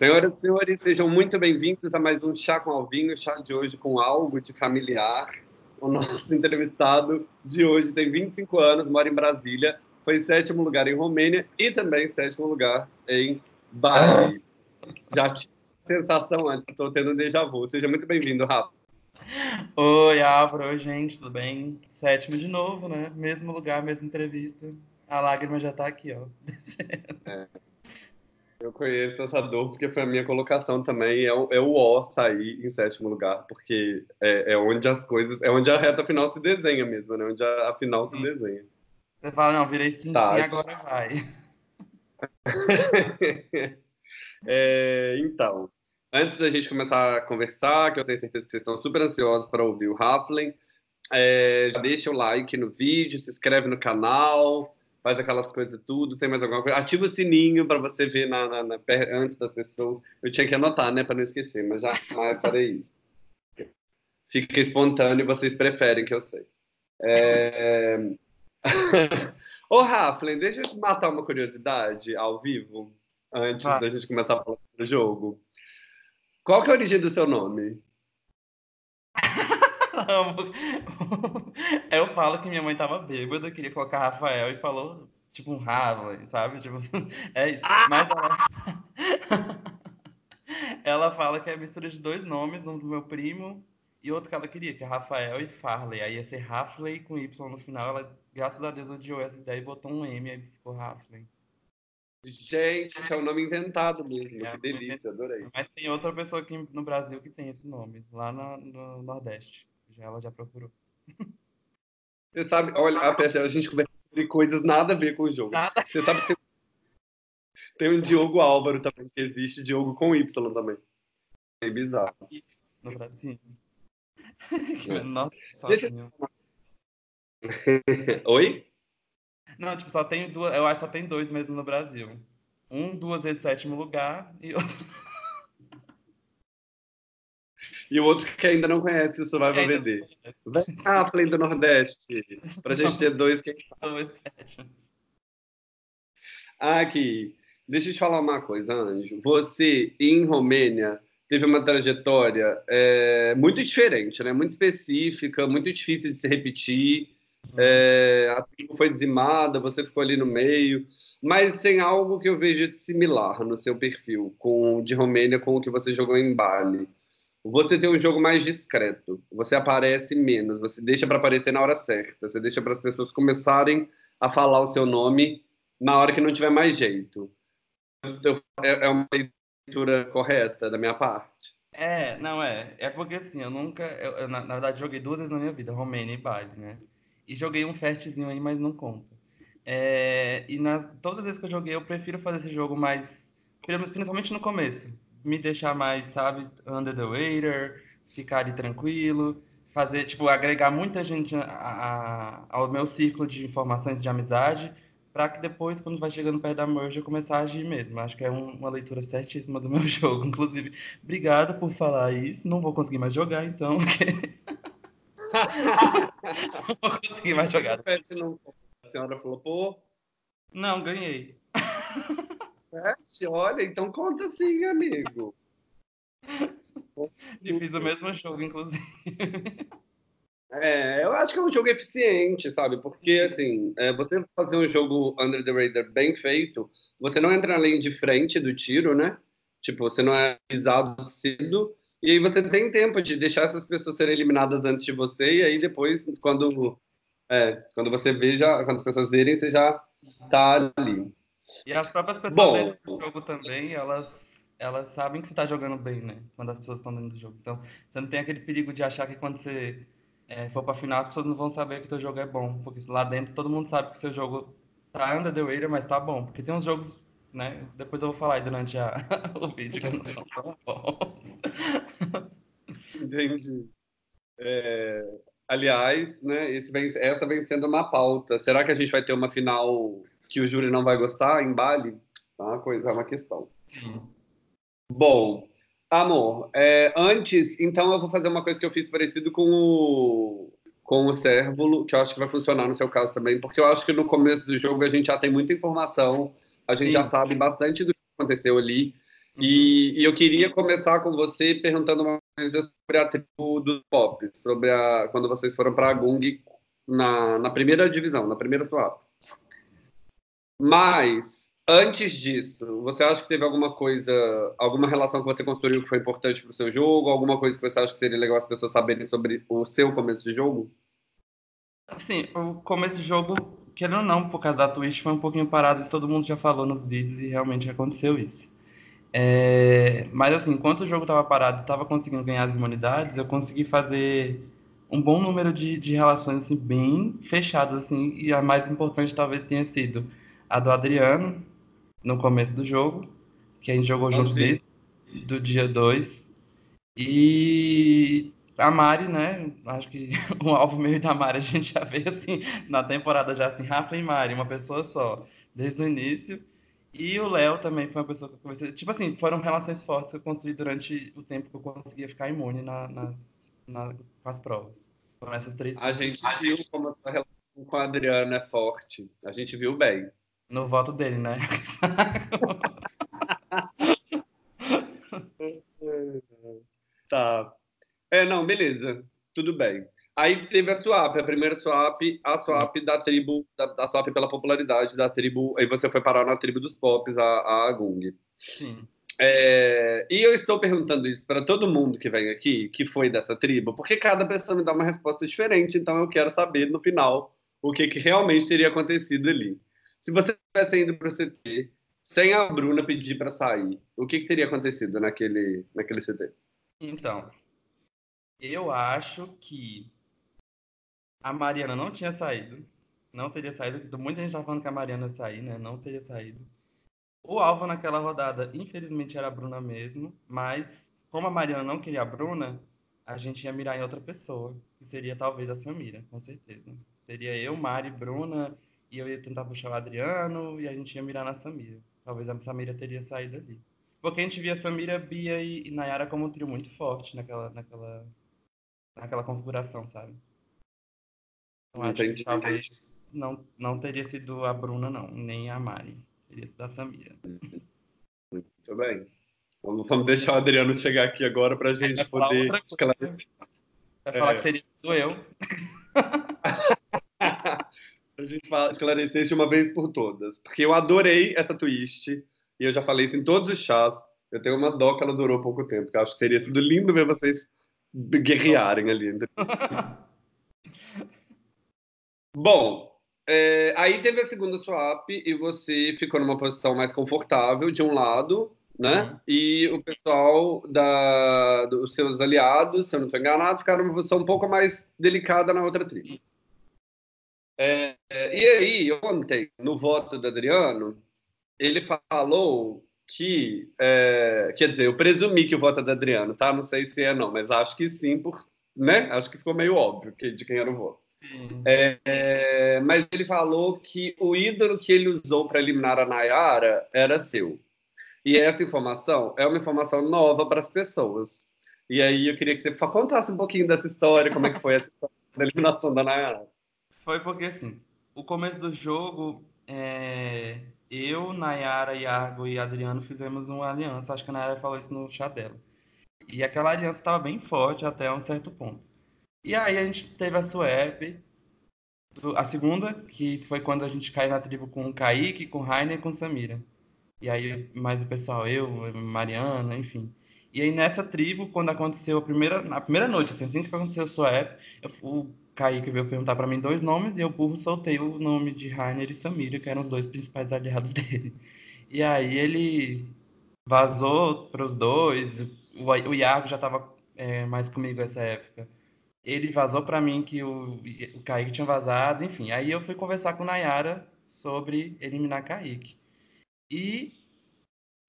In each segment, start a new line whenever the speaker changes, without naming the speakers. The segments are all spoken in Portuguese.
Senhoras e senhores, sejam muito bem-vindos a mais um Chá com Alvinho, chá de hoje com algo de familiar. O nosso entrevistado de hoje tem 25 anos, mora em Brasília, foi sétimo lugar em Romênia e também sétimo lugar em Bali. Já tinha sensação antes, estou tendo um déjà vu. Seja muito bem-vindo, Rafa.
Oi, Álvaro, oi, gente, tudo bem? Sétimo de novo, né? Mesmo lugar, mesma entrevista. A lágrima já tá aqui, ó.
É. Eu conheço essa dor porque foi a minha colocação também. É o, é o sair em sétimo lugar, porque é, é, onde as coisas. É onde a reta final se desenha mesmo, né? Onde a, a final Sim. se desenha.
Você fala, não, virei sim, tá. e agora vai.
é, então, antes da gente começar a conversar, que eu tenho certeza que vocês estão super ansiosos para ouvir o Raffling, é, já deixa o like no vídeo, se inscreve no canal faz aquelas coisas tudo, tem mais alguma coisa. Ativa o sininho para você ver na, na, na, antes das pessoas. Eu tinha que anotar, né, para não esquecer, mas jamais farei isso. Fica espontâneo, vocês preferem que eu sei. É... Ô, Raflen, deixa eu te matar uma curiosidade ao vivo, antes ah. da gente começar a falar sobre o jogo. Qual que é a origem do seu nome?
Amo. Eu falo que minha mãe tava bêbada, queria colocar Rafael e falou, tipo, um Rafa, sabe? Tipo, é isso. Mas ela... ela fala que é mistura de dois nomes, um do meu primo e outro que ela queria, que é Rafael e Farley. Aí ia ser Rafley com Y no final. Ela, graças a Deus, odiou essa ideia e botou um M, aí ficou Rafley.
Gente, é um nome inventado mesmo. É, que delícia, adorei.
Mas tem outra pessoa aqui no Brasil que tem esse nome, lá no, no Nordeste ela já procurou.
Você sabe, olha, a, a gente conversa sobre coisas nada a ver com o jogo. Nada. Você sabe que tem, tem um Diogo Álvaro também, que existe Diogo com Y também. É bizarro.
No Brasil.
É. Nossa, Deixa... Oi?
Não, tipo, só tem duas, eu acho que só tem dois mesmo no Brasil. Um duas vezes sétimo lugar e outro
e o outro que ainda não conhece o Survival VD. Vai cá, Flame do Nordeste, pra gente ter dois que Aqui, deixa eu te falar uma coisa, Anjo. Você, em Romênia, teve uma trajetória é, muito diferente, né? Muito específica, muito difícil de se repetir. É, a tribo foi dizimada, você ficou ali no meio, mas tem algo que eu vejo de similar no seu perfil com de Romênia com o que você jogou em Bali você tem um jogo mais discreto. Você aparece menos, você deixa para aparecer na hora certa, você deixa para as pessoas começarem a falar o seu nome na hora que não tiver mais jeito. É, é uma leitura correta da minha parte?
É, não é. É porque assim, eu nunca. Eu, eu, na, na, verdade, joguei duas vezes na minha vida, Romênia e Bali, né? E joguei um festzinho aí, mas não conta. É, e nas, todas as vezes que eu joguei, eu prefiro fazer esse jogo mais. Principalmente no começo me deixar mais, sabe, under the radar, ficar ali tranquilo, fazer, tipo, agregar muita gente a, a, ao meu círculo de informações de amizade, para que depois, quando vai chegando perto da merge, eu começar a agir mesmo. Acho que é um, uma leitura certíssima do meu jogo. Inclusive, obrigada por falar isso. Não vou conseguir mais jogar, então. não vou conseguir mais jogar.
A senhora falou, pô.
Não, ganhei.
É, olha, então conta assim, amigo.
E fiz o mesmo jogo, inclusive.
É, eu acho que é um jogo eficiente, sabe? Porque, assim, é, você fazer um jogo Under the Radar bem feito, você não entra na linha de frente do tiro, né? Tipo, você não é avisado cedo, e aí você tem tempo de deixar essas pessoas serem eliminadas antes de você, e aí depois, quando, é, quando você veja, quando as pessoas verem, você já tá ali.
E as próprias pessoas Bom, do jogo também, elas, elas sabem que você está jogando bem, né? Quando as pessoas estão dentro do jogo. Então, você não tem aquele perigo de achar que quando você é, for para final, as pessoas não vão saber que o seu jogo é bom. Porque lá dentro todo mundo sabe que o seu jogo tá under the radar, mas tá bom. Porque tem uns jogos, né? Depois eu vou falar aí durante a, o vídeo que não são tão bons.
Entendi. É, aliás, né, vem, essa vem sendo uma pauta. Será que a gente vai ter uma final que o júri não vai gostar em Bali, é uma coisa, é uma questão. Bom, amor, é, antes, então eu vou fazer uma coisa que eu fiz parecido com o com o Cérvulo, que eu acho que vai funcionar no seu caso também, porque eu acho que no começo do jogo a gente já tem muita informação, a gente Sim. já sabe bastante do que aconteceu ali, E, e, eu queria começar com você perguntando uma coisa sobre a tribo dos pop, sobre a, quando vocês foram para a Gung na, na primeira divisão, na primeira swap. Mas, antes disso, você acha que teve alguma coisa, alguma relação que você construiu que foi importante para o seu jogo? Alguma coisa que você acha que seria legal as pessoas saberem sobre o seu começo de jogo?
Assim, o começo de jogo, querendo ou não, por causa da Twitch, foi um pouquinho parado, isso todo mundo já falou nos vídeos e realmente aconteceu isso. É, mas assim, enquanto o jogo estava parado e estava conseguindo ganhar as imunidades, eu consegui fazer um bom número de, de relações assim, bem fechadas, assim, e a mais importante talvez tenha sido a do Adriano, no começo do jogo, que a gente jogou juntos desde do dia 2. E a Mari, né? Acho que o alvo meio da Mari a gente já vê assim na temporada já assim, Rafa e Mari, uma pessoa só, desde o início. E o Léo também foi uma pessoa que eu comecei. Tipo assim, foram relações fortes que eu construí durante o tempo que eu conseguia ficar imune na, nas, na, com as provas. Foram essas três
A gente viu como a sua relação com a Adriana é forte. A gente viu bem.
No voto dele, né?
tá. É, não, beleza. Tudo bem. Aí teve a swap, a primeira swap, a swap da tribo, da, da swap pela popularidade da tribo. Aí você foi parar na tribo dos pops, a, a Gung.
Sim.
É, e eu estou perguntando isso para todo mundo que vem aqui, que foi dessa tribo, porque cada pessoa me dá uma resposta diferente, então eu quero saber no final o que, que realmente teria acontecido ali. Se você tivesse indo para o CT sem a Bruna pedir para sair, o que, que teria acontecido naquele, naquele CT?
Então, eu acho que a Mariana não tinha saído. Não teria saído. Muita gente tá falando que a Mariana ia sair, né? Não teria saído. O alvo naquela rodada, infelizmente, era a Bruna mesmo. Mas, como a Mariana não queria a Bruna, a gente ia mirar em outra pessoa. Que seria talvez a Samira, com certeza. Seria eu, Mari, Bruna. E eu ia tentar puxar o Adriano. E a gente ia mirar na Samira. Talvez a Samira teria saído ali. Porque a gente via Samira, Bia e, e Nayara como um trio muito forte naquela, naquela, naquela configuração, sabe? Então, acho que talvez não, não teria sido a Bruna, não, nem a Mari. Teria sido a Samira.
Muito bem. Vamos, vamos deixar o Adriano chegar aqui agora para a gente poder
esclarecer. Vai falar é. que teria sido eu.
a gente fala, esclarecer de uma vez por todas. Porque eu adorei essa twist. E eu já falei isso em todos os chás. Eu tenho uma dó que ela durou pouco tempo. Porque eu acho que teria sido lindo ver vocês guerrearem ali. Bom, é, aí teve a segunda swap e você ficou numa posição mais confortável de um lado, né? Uhum. E o pessoal da, dos seus aliados, se eu não estou enganado, ficaram numa posição um pouco mais delicada na outra tribo. É, e aí, ontem, no voto do Adriano, ele falou que, é, quer dizer, eu presumi que o voto é do Adriano, tá? Não sei se é não, mas acho que sim, por, né? Acho que ficou meio óbvio que, de quem era o voto. É, é, mas ele falou que o ídolo que ele usou para eliminar a Nayara era seu. E essa informação é uma informação nova para as pessoas. E aí eu queria que você contasse um pouquinho dessa história, como é que foi essa da eliminação da Nayara.
Foi porque, assim, o começo do jogo, é... eu, Nayara, Iago e Adriano fizemos uma aliança. Acho que a Nayara falou isso no chat dela. E aquela aliança estava bem forte até um certo ponto. E aí a gente teve a swap, a segunda, que foi quando a gente caiu na tribo com o Kaique, com o Rainer e com Samira. E aí mais o pessoal, eu, Mariana, enfim. E aí nessa tribo, quando aconteceu a primeira, na primeira noite, assim, assim que aconteceu a swap, eu, o Kaique veio perguntar para mim dois nomes e eu, burro, soltei o nome de Rainer e Samira, que eram os dois principais aliados dele. E aí ele vazou para os dois, o, Iago já estava é, mais comigo nessa época ele vazou para mim que o, o Kaique tinha vazado, enfim. Aí eu fui conversar com Nayara sobre eliminar Kaique. E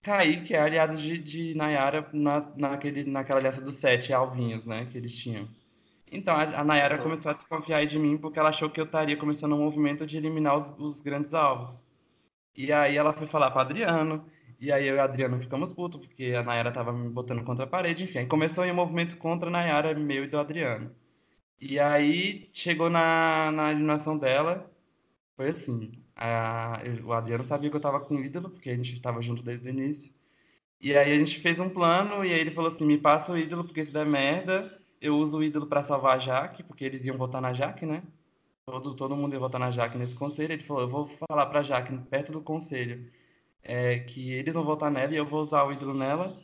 Kaique é aliado de, de Nayara na, naquele, naquela aliança dos sete alvinhos, né, que eles tinham. Então a, Nayara começou a desconfiar de mim porque ela achou que eu estaria começando um movimento de eliminar os, os grandes alvos. E aí ela foi falar para Adriano, e aí eu e a Adriano ficamos putos, porque a Nayara tava me botando contra a parede, enfim. Aí começou um movimento contra a Nayara, meu e do Adriano. E aí chegou na, na eliminação dela, foi assim. A, o Adriano sabia que eu tava com o ídolo, porque a gente estava junto desde o início. E aí a gente fez um plano e aí ele falou assim: me passa o ídolo, porque se der merda, eu uso o ídolo para salvar a Jaque, porque eles iam votar na Jaque, né? Todo, todo mundo ia votar na Jaque nesse conselho. Ele falou: eu vou falar pra Jaque, perto do conselho, é, que eles vão votar nela e eu vou usar o ídolo nela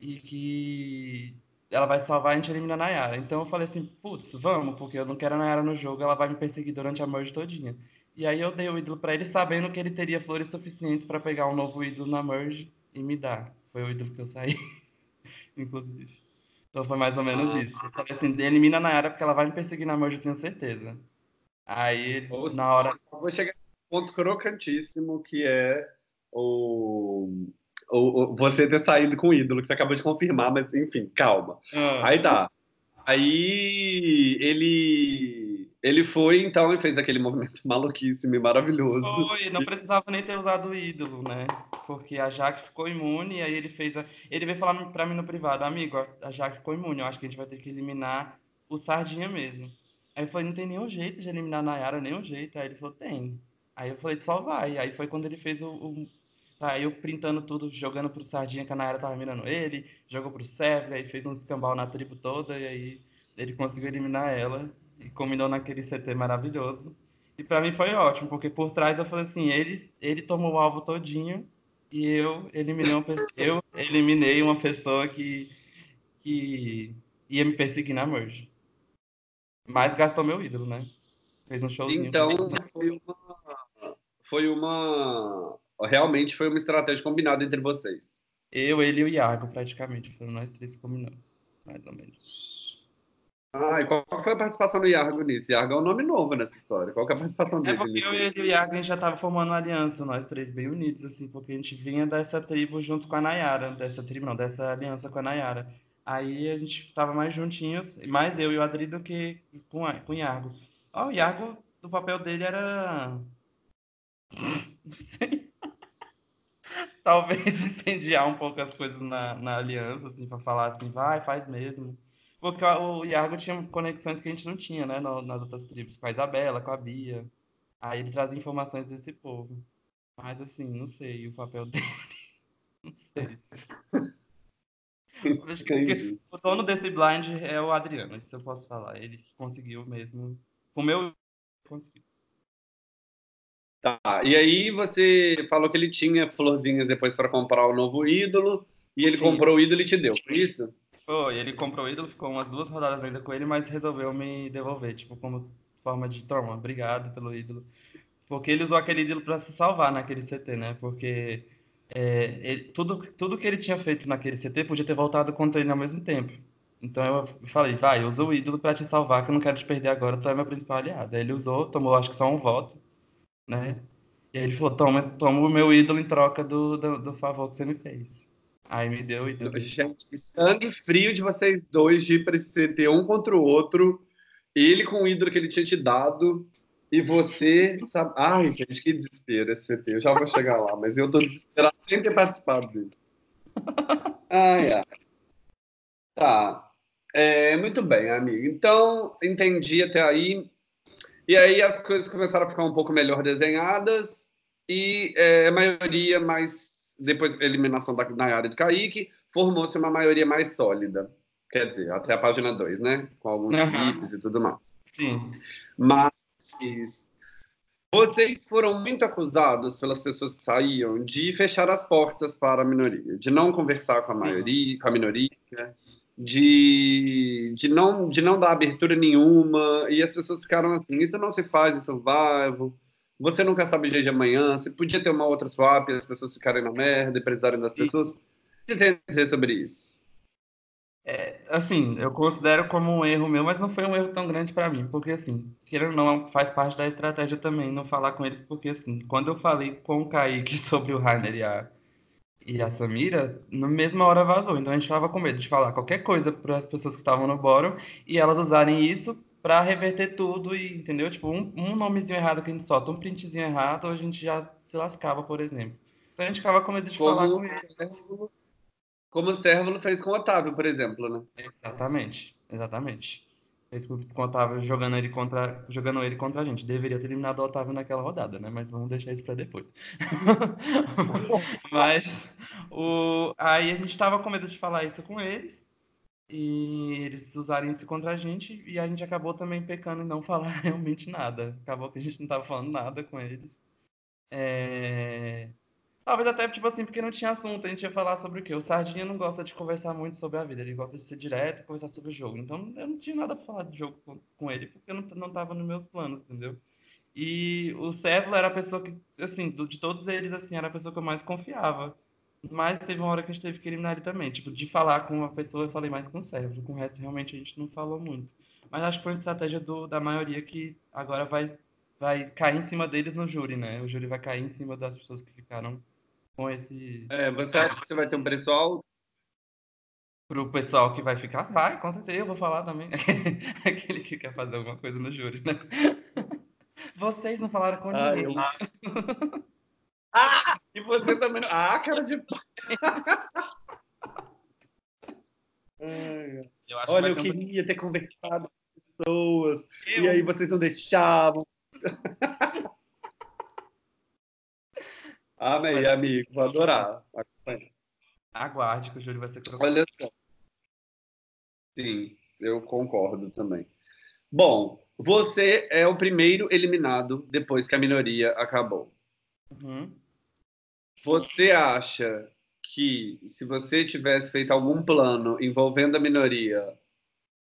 e que ela vai salvar e a gente elimina a Nayara. Então eu falei assim: putz, vamos, porque eu não quero a Nayara no jogo, ela vai me perseguir durante a merge todinha. E aí eu dei o ídolo para ele, sabendo que ele teria flores suficientes para pegar um novo ídolo na merge e me dar. Foi o ídolo que eu saí, inclusive. Então foi mais ou menos ah. isso. Eu falei assim, elimina na área porque ela vai me perseguir na merge, eu tenho certeza. Aí, na hora...
Vou chegar nesse ponto crocantíssimo, que é o... o, o você ter saído com o ídolo, que você acabou de confirmar, mas enfim, calma. Ah. Aí tá. Aí ele ele foi então e fez aquele movimento maluquíssimo e maravilhoso.
Foi, não precisava nem ter usado o ídolo, né? Porque a Jaque ficou imune e aí ele fez a... ele veio falar para mim no privado, amigo, a Jaque ficou imune, eu acho que a gente vai ter que eliminar o Sardinha mesmo. Aí eu falei, não tem nenhum jeito de eliminar a Nayara, nenhum jeito. Aí ele falou, tem. Aí eu falei, só vai. Aí foi quando ele fez o, o saiu printando tudo, jogando pro Sardinha, que a Nayara tava mirando ele, jogou pro Sérgio, aí fez um escambau na tribo toda, e aí ele conseguiu eliminar ela, e combinou naquele CT maravilhoso. E para mim foi ótimo, porque por trás eu falei assim, ele, ele tomou o alvo todinho, e eu eliminei uma pessoa, eu eliminei uma pessoa que, que ia me perseguir na merge. Mas gastou meu ídolo, né? Fez um showzinho.
Então, foi uma, foi uma realmente foi uma estratégia combinada entre vocês.
Eu, ele e o Iago, praticamente. Foram nós três que combinamos, mais ou menos.
Ah, e qual foi a participação do Iago nisso? Iago é um nome novo nessa história. Qual é a participação dele?
É porque nisso? eu e o Iago a gente já estava formando uma aliança, nós três bem unidos, assim, porque a gente vinha dessa tribo junto com a Nayara. Dessa tribo, não, dessa aliança com a Nayara. Aí a gente estava mais juntinhos, mais eu e o Adri do que com, a, com o Iago. Ó, oh, o Iago, o papel dele era. Não sei talvez incendiar um pouco as coisas na, na aliança, assim, para falar assim, vai, faz mesmo. Porque o Iago tinha conexões que a gente não tinha, né, nas outras tribos, com a Isabela, com a Bia. Aí ele trazia informações desse povo. Mas assim, não sei o papel dele. Não sei. o dono desse blind é o Adriano, isso eu posso falar. Ele conseguiu mesmo. O meu conseguiu.
Tá, e aí você falou que ele tinha florzinhas depois para comprar o novo ídolo, e ele Sim. comprou o ídolo e te deu, foi isso?
Foi, ele comprou o ídolo, ficou umas duas rodadas ainda com ele, mas resolveu me devolver, tipo, como forma de toma, obrigado pelo ídolo. Porque ele usou aquele ídolo para se salvar naquele CT, né? Porque é, ele, tudo, tudo que ele tinha feito naquele CT podia ter voltado contra ele ao mesmo tempo. Então eu falei, vai, usa o ídolo para te salvar, que eu não quero te perder agora, tu é meu principal aliado. Aí ele usou, tomou acho que só um voto né? E aí ele falou, toma, toma o meu ídolo em troca do, do, do favor que você me fez. Aí me deu o ídolo.
Gente, sangue frio de vocês dois de ir pra esse CT um contra o outro. Ele com o ídolo que ele tinha te dado. E você, sabe? Ai, gente, que desespero esse CT. Eu já vou chegar lá, mas eu tô desesperado sem ter participado dele. Ai, ai. Tá. É, muito bem, amigo. Então, entendi até aí. E aí as coisas começaram a ficar um pouco melhor desenhadas e é, a maioria mais, depois eliminação da Nayara e do Kaique, formou-se uma maioria mais sólida. Quer dizer, até a página 2, né? Com alguns uhum. e tudo mais.
Sim.
Mas vocês foram muito acusados pelas pessoas que saíam de fechar as portas para a minoria, de não conversar com a maioria, com a minoria, de, de, não, de não dar abertura nenhuma, e as pessoas ficaram assim, isso não se faz em survival, você nunca sabe o dia de amanhã, você podia ter uma outra swap, as pessoas ficarem na merda e precisarem das pessoas. O que você tem a dizer sobre isso?
É, assim, eu considero como um erro meu, mas não foi um erro tão grande para mim, porque assim, querendo ou não, faz parte da estratégia também não falar com eles, porque assim, quando eu falei com o Kaique sobre o Rainer e a, e a Samira, na mesma hora vazou. Então a gente estava com medo de falar qualquer coisa para as pessoas que estavam no bórum e elas usarem isso para reverter tudo e, entendeu? Tipo, um, um, nomezinho errado que a gente solta, um printzinho errado, a gente já se lascava, por exemplo. Então a gente ficava com medo de como, falar com eles.
Como o Sérvulo fez com o Otávio, por exemplo, né?
Exatamente, exatamente fez com o Otávio jogando ele contra, jogando ele contra a gente. Deveria ter eliminado o Otávio naquela rodada, né? Mas vamos deixar isso para depois. Mas O... Aí a gente tava com medo de falar isso com eles e eles usarem isso contra a gente e a gente acabou também pecando em não falar realmente nada. Acabou que a gente não tava falando nada com eles. É... Talvez até, tipo assim, porque não tinha assunto, a gente ia falar sobre o quê? O Sardinha não gosta de conversar muito sobre a vida, ele gosta de ser direto e conversar sobre o jogo. Então eu não tinha nada pra falar de jogo com, com ele, porque não, não tava nos meus planos, entendeu? E o Cévola era a pessoa que, assim, de todos eles, assim, era a pessoa que eu mais confiava. Mas teve uma hora que a gente teve que eliminar ele também. Tipo, de falar com uma pessoa, eu falei mais com o Cévola. Com o resto, realmente, a gente não falou muito. Mas acho que foi uma estratégia do, da maioria que agora vai, vai cair em cima deles no júri, né? O júri vai cair em cima das pessoas que ficaram com esse.
É, você acha que você vai ter um preço alto?
Pro pessoal que vai ficar, vai, com certeza, eu vou falar também. Aquele que quer fazer alguma coisa no júri, né? Vocês não falaram com ah, ninguém.
Eu... ah! E você também. Ah, cara de. eu Olha, eu queria um... ter conversado com pessoas. Eu... E aí vocês não deixavam. Amei, Mas... amigo. Vou adorar.
Aguarde que o Júlio vai ser colocado.
Olha só. Sim, eu concordo também. Bom, você é o primeiro eliminado depois que a minoria acabou.
Uhum.
Você acha que se você tivesse feito algum plano envolvendo a minoria,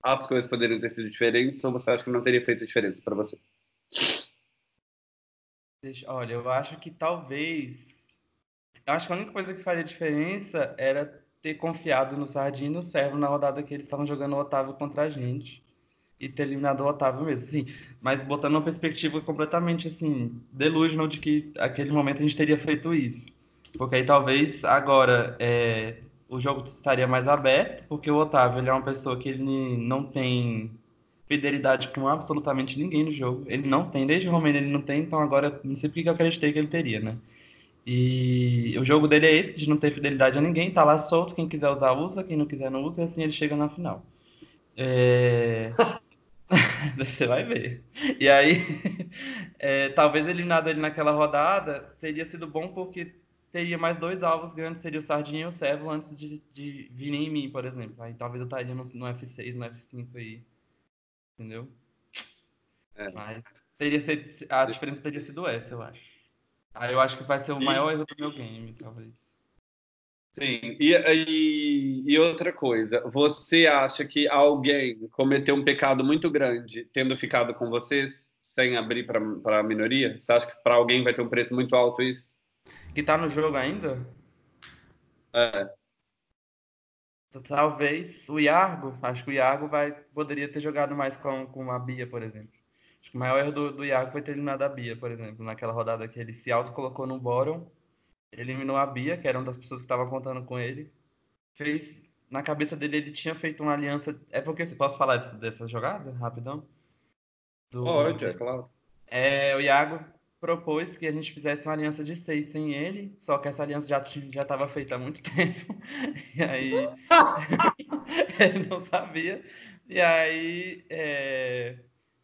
as coisas poderiam ter sido diferentes ou você acha que não teria feito diferença para você?
Olha, eu acho que talvez. Eu acho que a única coisa que faria diferença era ter confiado no Sardinha e no Servo na rodada que eles estavam jogando o Otávio contra a gente. E ter eliminado o Otávio mesmo, sim. Mas botando uma perspectiva completamente, assim, delusional de que aquele momento a gente teria feito isso. Porque aí talvez agora é, o jogo estaria mais aberto, porque o Otávio ele é uma pessoa que ele não tem fidelidade com absolutamente ninguém no jogo. Ele não tem, desde o Romero ele não tem, então agora não sei porque eu acreditei que ele teria, né? E o jogo dele é esse, de não ter fidelidade a ninguém, tá lá solto, quem quiser usar, usa, quem não quiser, não usa, e assim ele chega na final. É... Você vai ver. E aí, é, talvez eliminado ele naquela rodada teria sido bom porque teria mais dois alvos grandes, seria o Sardinha e o Servo, antes de, de virem em mim, por exemplo. Aí talvez eu estaria no, no F6, no F5 aí entendeu? É. Mas teria sido, a diferença teria sido essa, eu acho. Aí eu acho que vai ser o Isso. maior erro do meu game, talvez.
Sim, e, e, e, outra coisa, você acha que alguém cometeu um pecado muito grande tendo ficado com vocês sem abrir para a minoria? Você acha que para alguém vai ter um preço muito alto isso?
Que tá no jogo ainda?
É.
Talvez o Iargo, acho que o Iargo vai, poderia ter jogado mais com, com a Bia, por exemplo. Acho que o maior erro do, do Iargo foi ter eliminado a Bia, por exemplo, naquela rodada que ele se auto-colocou no bórum, eliminou a Bia, que era uma das pessoas que estavam contando com ele, fez, na cabeça dele ele tinha feito uma aliança, é porque, posso falar dessa, dessa jogada, rapidão?
Do, Pode, é claro.
É, o Iago propôs que a gente fizesse uma aliança de seis sem ele, só que essa aliança já já estava feita há muito tempo. E aí ele não sabia. E aí é,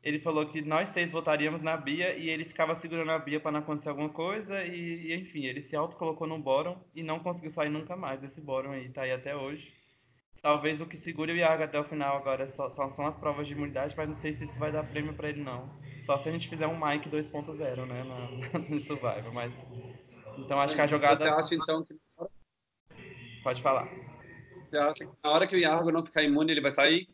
ele falou que nós seis votaríamos na Bia e ele ficava segurando a Bia para não acontecer alguma coisa e, e enfim, ele se auto colocou no bórum e não conseguiu sair nunca mais desse bórum aí, tá aí até hoje. Talvez o que segure o Iago até o final agora só, só são as provas de imunidade, mas não sei se isso vai dar prêmio para ele não. Só se a gente fizer um Mike 2.0, né, no, no Survivor, mas... Então acho que a jogada...
Você acha, então, que...
Pode falar.
Você acha que na hora que o Iago não ficar imune, ele vai sair?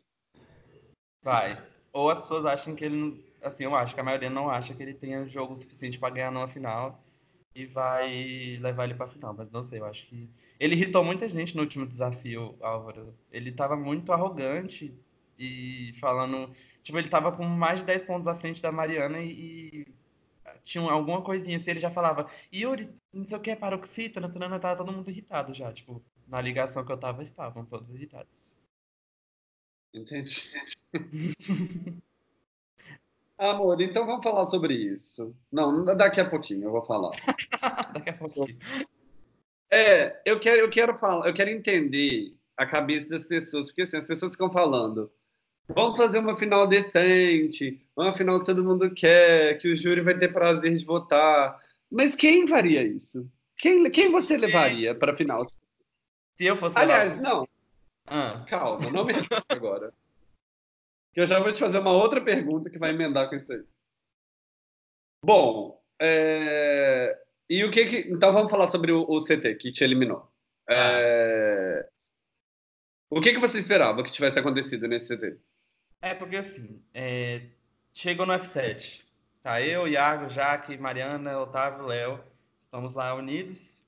Vai. Ou as pessoas acham que ele... Assim, eu acho que a maioria não acha que ele tenha jogo suficiente para ganhar numa final e vai levar ele para final, mas não sei, eu acho que... Ele irritou muita gente no último desafio, Álvaro. Ele tava muito arrogante e falando Tipo, ele tava com mais de 10 pontos à frente da Mariana e, e tinha alguma coisinha assim, ele já falava, Yuri, não sei o que, paroxítona, tanana, tava todo mundo irritado já, tipo, na ligação que eu tava, estavam todos irritados.
Entendi. Amor, então vamos falar sobre isso. Não, daqui a pouquinho eu vou falar.
daqui a pouquinho.
É, eu quero, eu quero falar, eu quero entender a cabeça das pessoas, porque assim, as pessoas ficam falando, Vamos fazer uma final decente, uma final que todo mundo quer, que o júri vai ter prazer de votar. Mas quem faria isso? Quem, quem você levaria para a final?
Se eu fosse.
Aliás, lá... não. Ah. Calma, não me agora. Que eu já vou te fazer uma outra pergunta que vai emendar com isso aí. Bom, é... e o que, que Então vamos falar sobre o, o CT que te eliminou. Ah. É... O que, que você esperava que tivesse acontecido nesse CT?
É porque assim, é... chegou no F7. Tá, eu, Iago, Jaque, Mariana, Otávio, Léo, estamos lá unidos.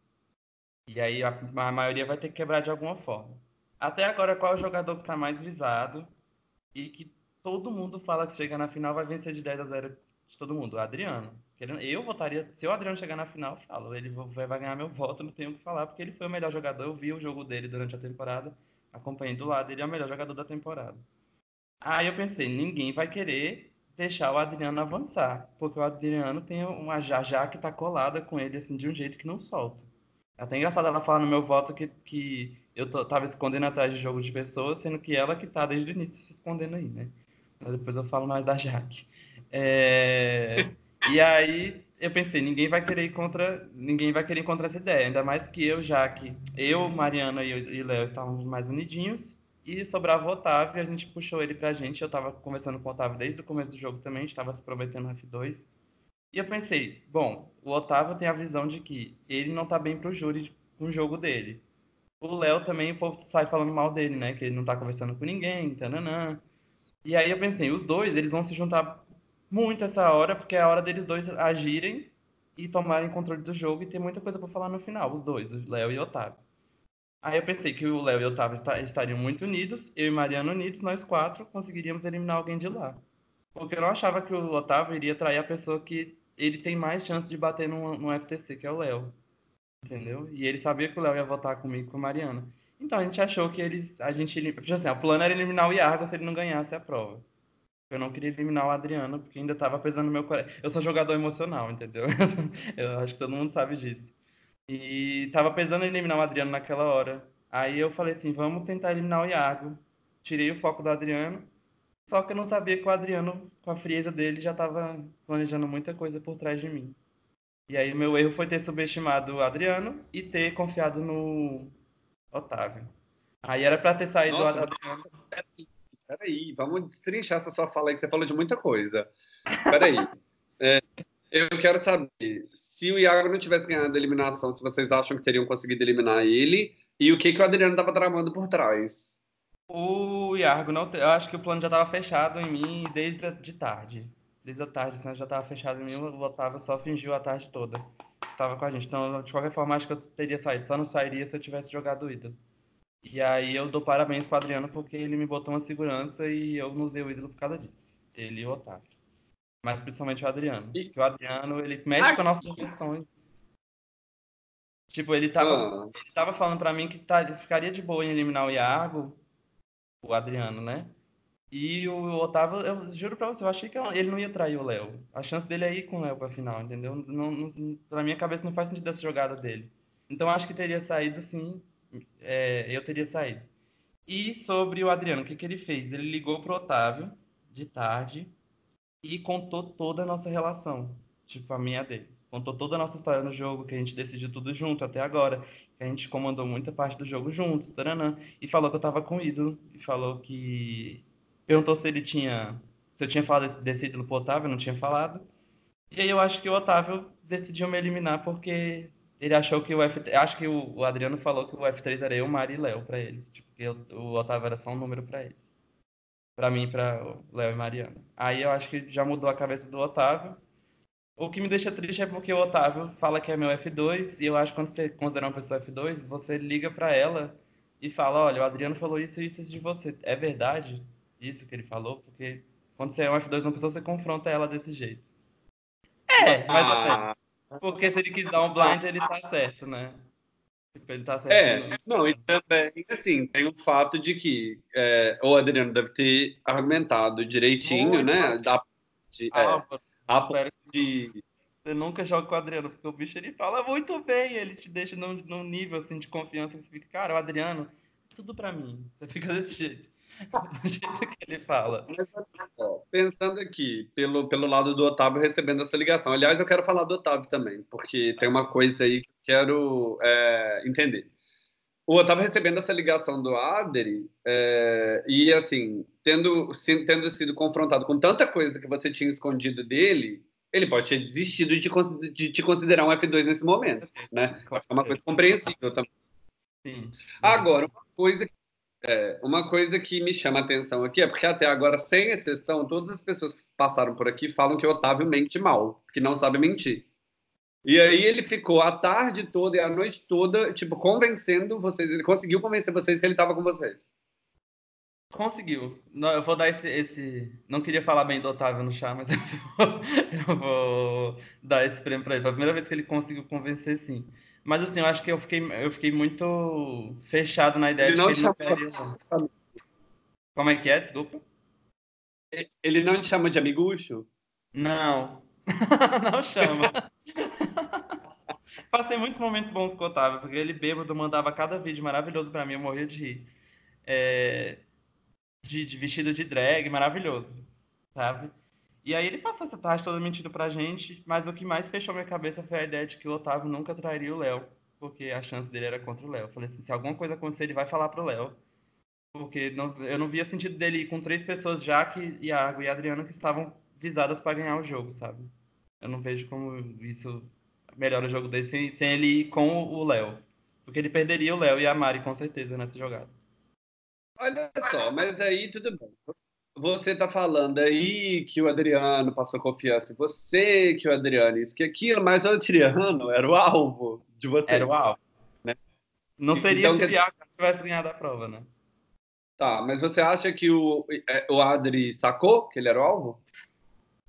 E aí a, a maioria vai ter que quebrar de alguma forma. Até agora, qual é o jogador que está mais visado e que todo mundo fala que chega na final vai vencer de 10 a 0 de todo mundo? O Adriano. Eu votaria, se o Adriano chegar na final, eu falo, ele vai ganhar meu voto, não tenho o que falar, porque ele foi o melhor jogador, eu vi o jogo dele durante a temporada, acompanhei do lado, ele é o melhor jogador da temporada. Aí eu pensei, ninguém vai querer deixar o Adriano avançar, porque o Adriano tem uma Jajá que tá colada com ele, assim, de um jeito que não solta. É até engraçado ela falar no meu voto que, que eu tô, tava escondendo atrás de jogos de pessoas, sendo que ela que tá desde o início se escondendo aí, né? Mas depois eu falo mais da Jaque. É... e aí eu pensei, ninguém vai querer ir contra, ninguém vai querer contra essa ideia, ainda mais que eu, Jaque, eu, Mariana e Léo estávamos mais unidinhos e sobrava o Otávio, a gente puxou ele pra gente. Eu tava conversando com o Otávio desde o começo do jogo também, a gente tava se prometendo no F2. E eu pensei, bom, o Otávio tem a visão de que ele não tá bem pro júri com o jogo dele. O Léo também, o povo sai falando mal dele, né? Que ele não tá conversando com ninguém, tananã. E aí eu pensei, os dois, eles vão se juntar muito essa hora, porque é a hora deles dois agirem e tomarem controle do jogo e ter muita coisa para falar no final, os dois, o Léo e o Otávio. Aí eu pensei que o Léo e o Otávio estariam muito unidos, eu e Mariana unidos, nós quatro conseguiríamos eliminar alguém de lá. Porque eu não achava que o Otávio iria trair a pessoa que ele tem mais chance de bater no, no FTC, que é o Léo. Entendeu? E ele sabia que o Léo ia votar comigo com a Mariana. Então a gente achou que eles. A gente. Assim, o plano era eliminar o Iargo se ele não ganhasse a prova. Eu não queria eliminar o Adriano, porque ainda tava pesando no meu coração. Eu sou jogador emocional, entendeu? eu acho que todo mundo sabe disso. E tava pesando eliminar o Adriano naquela hora. Aí eu falei assim, vamos tentar eliminar o Iago. Tirei o foco do Adriano só que eu não sabia que o Adriano, com a frieza dele, já estava planejando muita coisa por trás de mim. E aí o meu erro foi ter subestimado o Adriano e ter confiado no Otávio. Aí era para ter saído Nossa, do Adriano.
Peraí, peraí, vamos destrinchar essa sua fala aí, que você falou de muita coisa. Peraí. é, eu quero saber se o Iago não tivesse ganhado a eliminação, se vocês acham que teriam conseguido eliminar ele e o que, que o Adriano estava tramando por trás.
O Iargo não. Eu acho que o plano já estava fechado em mim desde de tarde. Desde a tarde, senão já estava fechado em mim. O Otávio só fingiu a tarde toda. Estava com a gente. Então, de qualquer forma, acho que eu teria saído. Só não sairia se eu tivesse jogado ídolo. E aí eu dou parabéns pro Adriano porque ele me botou uma segurança e eu não usei o ídolo por causa disso. Ele e o Otávio. Mas principalmente o Adriano. E... O Adriano, ele mexe Aqui. com nossas emoções. Tipo, ele tava, ah. ele tava falando pra mim que tá, ficaria de boa em eliminar o Iago o Adriano, né? E o Otávio, eu juro pra você, eu achei que ele não ia trair o Léo. A chance dele é ir com o Léo pra final, entendeu? Não, não, na minha cabeça não faz sentido essa jogada dele. Então acho que teria saído sim, é, eu teria saído. E sobre o Adriano, o que, que ele fez? Ele ligou pro Otávio de tarde e contou toda a nossa relação, tipo a minha dele. Contou toda a nossa história no jogo, que a gente decidiu tudo junto até agora, que a gente comandou muita parte do jogo juntos, taranã, e falou que eu tava com ídolo, e falou que. Perguntou se ele tinha. Se eu tinha falado desse ídolo pro Otávio, eu não tinha falado. E aí eu acho que o Otávio decidiu me eliminar porque ele achou que o F3. Acho que o, Adriano falou que o F3 era eu, Mari e Léo pra ele. Tipo, que eu, o Otávio era só um número pra ele. Pra mim, pra Léo e Mariana. Aí eu acho que já mudou a cabeça do Otávio. O que me deixa triste é porque o Otávio fala que é meu F2 e eu acho que quando você considera uma pessoa F2, você liga para ela e fala, olha, o Adriano falou isso e isso, isso de você. É verdade isso que ele falou? Porque quando você é um F2 uma pessoa, você confronta ela desse jeito. É, mas ah. até. Porque se ele quis dar um blind, ele tá certo, né?
Ele tá. É, não, e também, assim, tem o fato de que é, o Adriano deve ter argumentado direitinho, Muito né? Da, de, ah, é, a de.
Você nunca joga com o Adriano, porque o bicho ele fala muito bem, ele te deixa num, num nível assim, de confiança que você fica, cara, o Adriano, tudo pra mim. Você fica desse jeito. Do jeito que ele fala.
Pensando aqui, pelo, pelo lado do Otávio recebendo essa ligação. Aliás, eu quero falar do Otávio também, porque tem uma coisa aí que eu quero é, entender. eu estava recebendo essa ligação do Adri é, e, assim, tendo, tendo sido confrontado com tanta coisa que você tinha escondido dele, ele pode ter desistido de, de te considerar um F2 nesse momento, né? É uma coisa compreensível também. Sim. Agora, uma coisa, é, uma coisa que me chama a atenção aqui é porque até agora, sem exceção, todas as pessoas que passaram por aqui falam que o Otávio mente mal, que não sabe mentir. E aí ele ficou a tarde toda e a noite toda, tipo, convencendo vocês. Ele conseguiu convencer vocês que ele estava com vocês.
Conseguiu. Não, eu vou dar esse, esse. Não queria falar bem do Otávio no chá, mas eu vou, eu vou dar esse prêmio para ele. Foi a primeira vez que ele conseguiu convencer, sim. Mas assim, eu acho que eu fiquei, eu fiquei muito fechado na ideia ele de não que ele não queria. Como é que é? Desculpa.
Ele não te chama de amigucho?
Não. não chama. Passei muitos momentos bons com o Otávio, porque ele bêbado mandava cada vídeo maravilhoso para mim, eu morria de rir. É... De, de, vestido de drag, maravilhoso, sabe? E aí ele passou essa tarde toda mentindo pra gente, mas o que mais fechou minha cabeça foi a ideia de que o Otávio nunca trairia o Léo, porque a chance dele era contra o Léo. Falei assim, se alguma coisa acontecer, ele vai falar pro Léo. Porque não, eu não via sentido dele ir com três pessoas, Jaque, Iago e Adriano, que estavam visadas para ganhar o jogo, sabe? Eu não vejo como isso melhora o jogo dele sem, sem ele ir com o Léo. Porque ele perderia o Léo e a Mari, com certeza, nessa jogada.
Olha só, mas aí tudo bem. Você tá falando aí que o Adriano passou confiança em você, que o Adriano isso, que aquilo, mas o Adriano era o alvo de você.
Era o alvo. Né? Não seria então, se o Iago tivesse ganhado a prova, né?
Tá, mas você acha que o, é, o Adri sacou que ele era o alvo?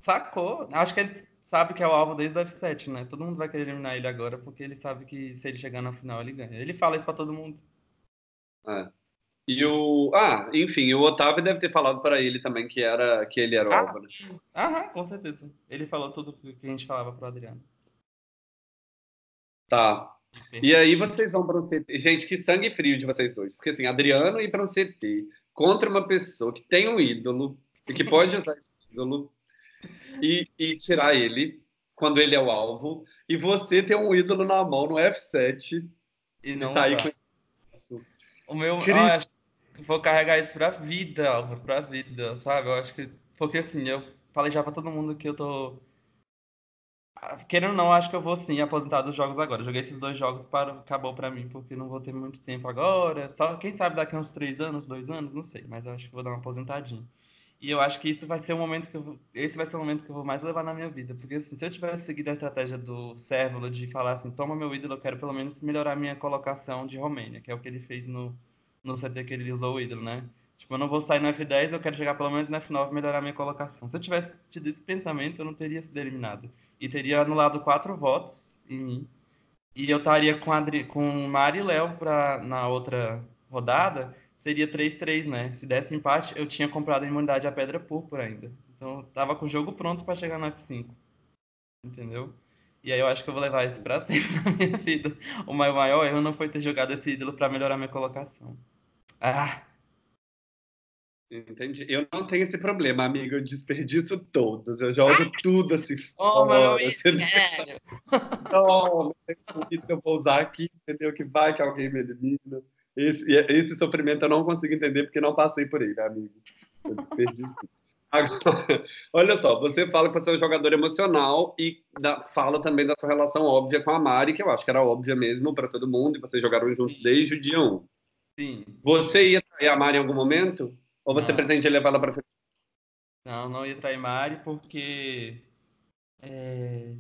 Sacou. Acho que ele sabe que é o alvo desde o F7, né? Todo mundo vai querer eliminar ele agora, porque ele sabe que se ele chegar na final, ele ganha. Ele fala isso pra todo mundo.
É. E o. Ah, enfim, o Otávio deve ter falado para ele também que, era, que ele era o ah, alvo, né?
Aham, com certeza. Ele falou tudo que a gente falava pro Adriano.
Tá. E aí vocês vão para um CT. Gente, que sangue frio de vocês dois. Porque assim, Adriano ir para um CT contra uma pessoa que tem um ídolo e que pode usar esse ídolo e, e tirar ele quando ele é o alvo, e você ter um ídolo na mão no F7
e não e sair com isso. O meu. Cris... vou carregar isso pra vida, Álvaro, pra vida, sabe? Eu acho que. Porque assim, eu falei já pra todo mundo que eu tô. Querendo ou não, acho que eu vou sim aposentar dos jogos agora. joguei esses dois jogos, para, acabou pra mim, porque não vou ter muito tempo agora. Só, quem sabe daqui a uns três anos, dois anos, não sei, mas acho que vou dar uma aposentadinha. E eu acho que isso vai ser o momento que eu esse vai ser o momento que eu vou mais levar na minha vida, porque assim, se eu tivesse seguido a estratégia do Sérvulo de falar assim, toma meu ídolo, eu quero pelo menos melhorar minha colocação de Romênia, que é o que ele fez no no CT que ele usou o ídolo, né? Tipo, eu não vou sair no F10, eu quero chegar pelo menos no F9 e melhorar minha colocação. Se eu tivesse tido esse pensamento, eu não teria sido eliminado. E teria anulado quatro votos em mim. E eu estaria com, Adri... com Mari e Léo pra... na outra rodada seria 3-3, né? Se desse empate, eu tinha comprado a imunidade à pedra púrpura ainda. Então, eu tava com o jogo pronto para chegar no F5. Entendeu? E aí eu acho que eu vou levar isso pra sempre na minha vida. O meu maior erro não foi ter jogado esse ídolo para melhorar minha colocação. Ah!
Entendi. Eu não tenho esse problema, amigo. Eu desperdiço todos. Eu jogo ah! tudo assim.
Oh,
fora, não, não eu vou usar aqui, entendeu? Que vai que alguém me elimina. Esse, esse sofrimento eu não consigo entender porque não passei por ele, amigo. Agora, olha só, você fala que você é um jogador emocional e da, fala também da sua relação óbvia com a Mari, que eu acho que era óbvia mesmo para todo mundo, e vocês jogaram juntos desde o dia 1.
Sim.
Você ia trair a Mari em algum momento? Ou você não. pretende levar ela para frente?
Não, não ia trair Mari porque é,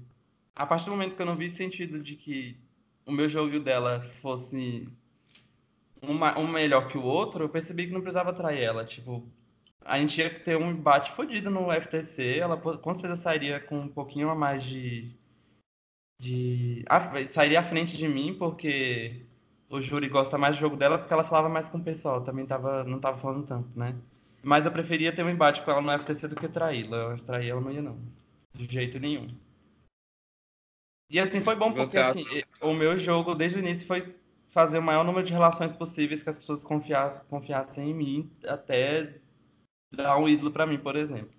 a partir do momento que eu não vi sentido de que o meu jogo dela fosse uma, um melhor que o outro, eu percebi que não precisava trair ela. Tipo, a gente ia ter um embate fodido no FTC, ela com certeza sairia com um pouquinho a mais de. de sairia à frente de mim, porque o júri gosta mais do jogo dela, porque ela falava mais com o pessoal, também tava, não tava falando tanto, né? Mas eu preferia ter um embate com ela no FTC do que traí-la. Trair ela não ia, não. De jeito nenhum. E assim, foi bom porque assim, o meu jogo desde o início foi fazer o maior número de relações possíveis que as pessoas confiassem em mim, até dar um ídolo para mim, por exemplo.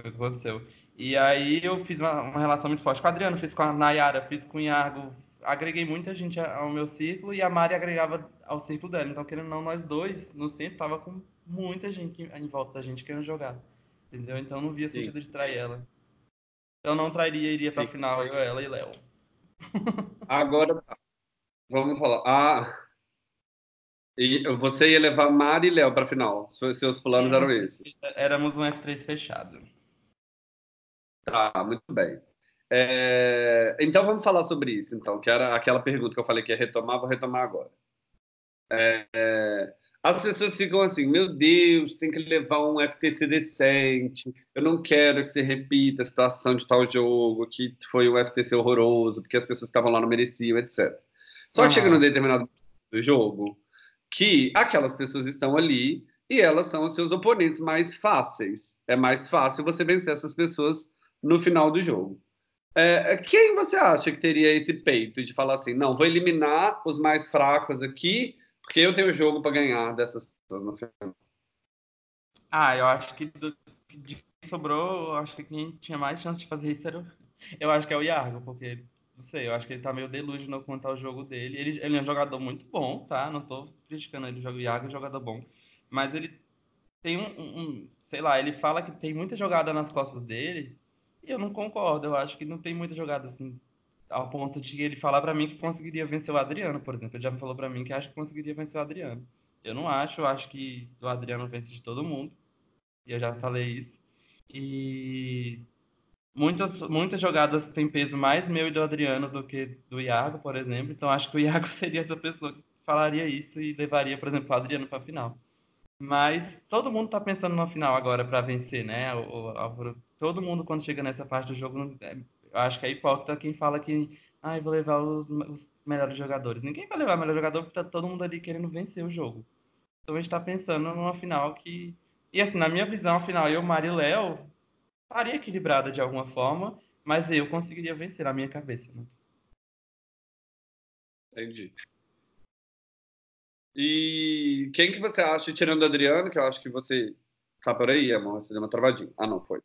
Foi o que aconteceu. E aí eu fiz uma, uma, relação muito forte com o Adriano, fiz com a Nayara, fiz com o Iago, agreguei muita gente ao meu círculo e a Mari agregava ao círculo dela. Então, querendo ou não, nós dois no centro tava com muita gente em volta da gente querendo jogar. Entendeu? Então não via sentido Sim. de trair ela. Eu não trairia, iria pra Sim. final, eu, ela e Léo.
Agora, vamos falar. Ah, e você ia levar Mari e Léo pra final. Seus planos eram esses.
Éramos um F3 fechado.
Tá, muito bem. É, então vamos falar sobre isso, então, que era aquela pergunta que eu falei que ia retomar, vou retomar agora. É, as pessoas ficam assim, meu Deus, tem que levar um FTC decente, eu não quero que você repita a situação de tal jogo, que foi um FTC horroroso, porque as pessoas que estavam lá não mereciam, etc. Só que chega num determinado do jogo que aquelas pessoas estão ali e elas são os seus oponentes mais fáceis. É mais fácil você vencer essas pessoas no final do jogo. É, quem você acha que teria esse peito de falar assim, não, vou eliminar os mais fracos aqui, porque eu tenho jogo para ganhar dessas pessoas no final?
Ah, eu acho que do que sobrou, eu acho que quem tinha mais chance de fazer isso era. Eu acho que é o Iargo, porque, não sei, eu acho que ele tá meio delusional quanto ao jogo dele. Ele, ele é um jogador muito bom, tá? Não tô criticando ele, o Iargo é um jogador bom. Mas ele tem um, um, sei lá, ele fala que tem muita jogada nas costas dele eu não concordo. Eu acho que não tem muita jogada assim, ao ponto de ele falar para mim que conseguiria vencer o Adriano, por exemplo. Ele já me falou para mim que acha que conseguiria vencer o Adriano. Eu não acho, eu acho que o Adriano vence de todo mundo. E eu já falei isso. E muitas, muitas jogadas têm peso mais meu e do Adriano do que do Iago, por exemplo. Então acho que o Iago seria essa pessoa que falaria isso e levaria, por exemplo, o Adriano para a final. Mas todo mundo está pensando na final agora para vencer, né? O, o, todo mundo, quando chega nessa parte do jogo, é, eu acho que é hipócrita quem fala que ah, vou levar os, os, melhores jogadores. Ninguém vai levar o melhor jogador porque tá todo mundo ali querendo vencer o jogo. Então a gente está pensando numa final que. E assim, na minha visão, a final eu, Mari e Léo estaria equilibrada de alguma forma, mas eu conseguiria vencer na minha cabeça. Né?
Entendi. E quem que você acha, tirando o Adriano, que eu acho que você tá por aí, amor, você deu uma travadinha. Ah, não, foi.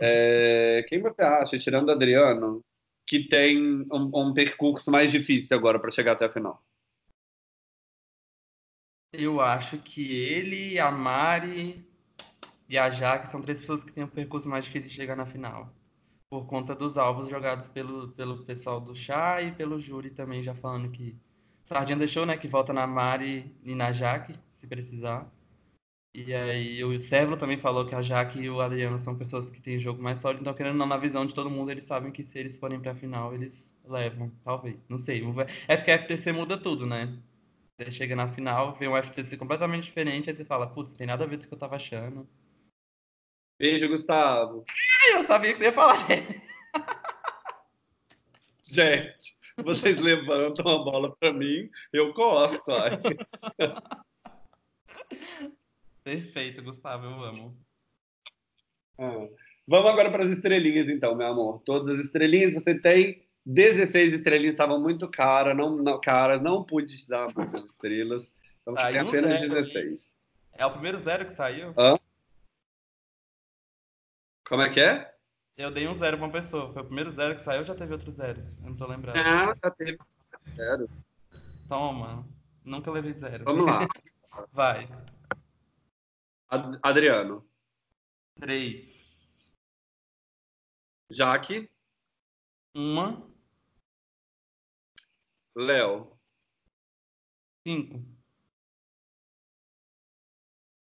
É, quem você acha, tirando o Adriano, que tem um, um percurso mais difícil agora para chegar até a final?
Eu acho que ele, a Mari e a Jaque são três pessoas que têm um percurso mais difícil de chegar na final. Por conta dos alvos jogados pelo, pelo pessoal do chá e pelo júri também, já falando que Sardinha deixou, né? Que volta na Mari e na Jaque, se precisar. E aí o Severo também falou que a Jaque e o Adriano são pessoas que têm jogo mais sólido, então querendo não, na visão de todo mundo, eles sabem que se eles forem pra final, eles levam, talvez. Não sei. É porque a FTC muda tudo, né? Você chega na final, vê um FTC completamente diferente, aí você fala, putz, tem nada a ver com o que eu tava achando.
Beijo, Gustavo.
eu sabia que você ia falar.
Gente, vocês levantam a bola para mim, eu corto.
Perfeito, Gustavo, eu amo.
Ah, vamos agora para as estrelinhas, então, meu amor. Todas as estrelinhas, você tem 16 estrelinhas, estavam muito caras, não, não, caras, não pude te dar muitas estrelas. Então, você tem apenas zero. 16.
É o primeiro zero que saiu?
Hã? Como é que é?
Eu dei um zero pra uma pessoa. Foi o primeiro zero que saiu ou já teve outros zeros? Eu não tô lembrando.
Ah, já teve zero.
Toma. Nunca levei zero.
Vamos lá.
Vai.
Ad Adriano.
Três.
Jaque.
Uma.
Léo.
Cinco.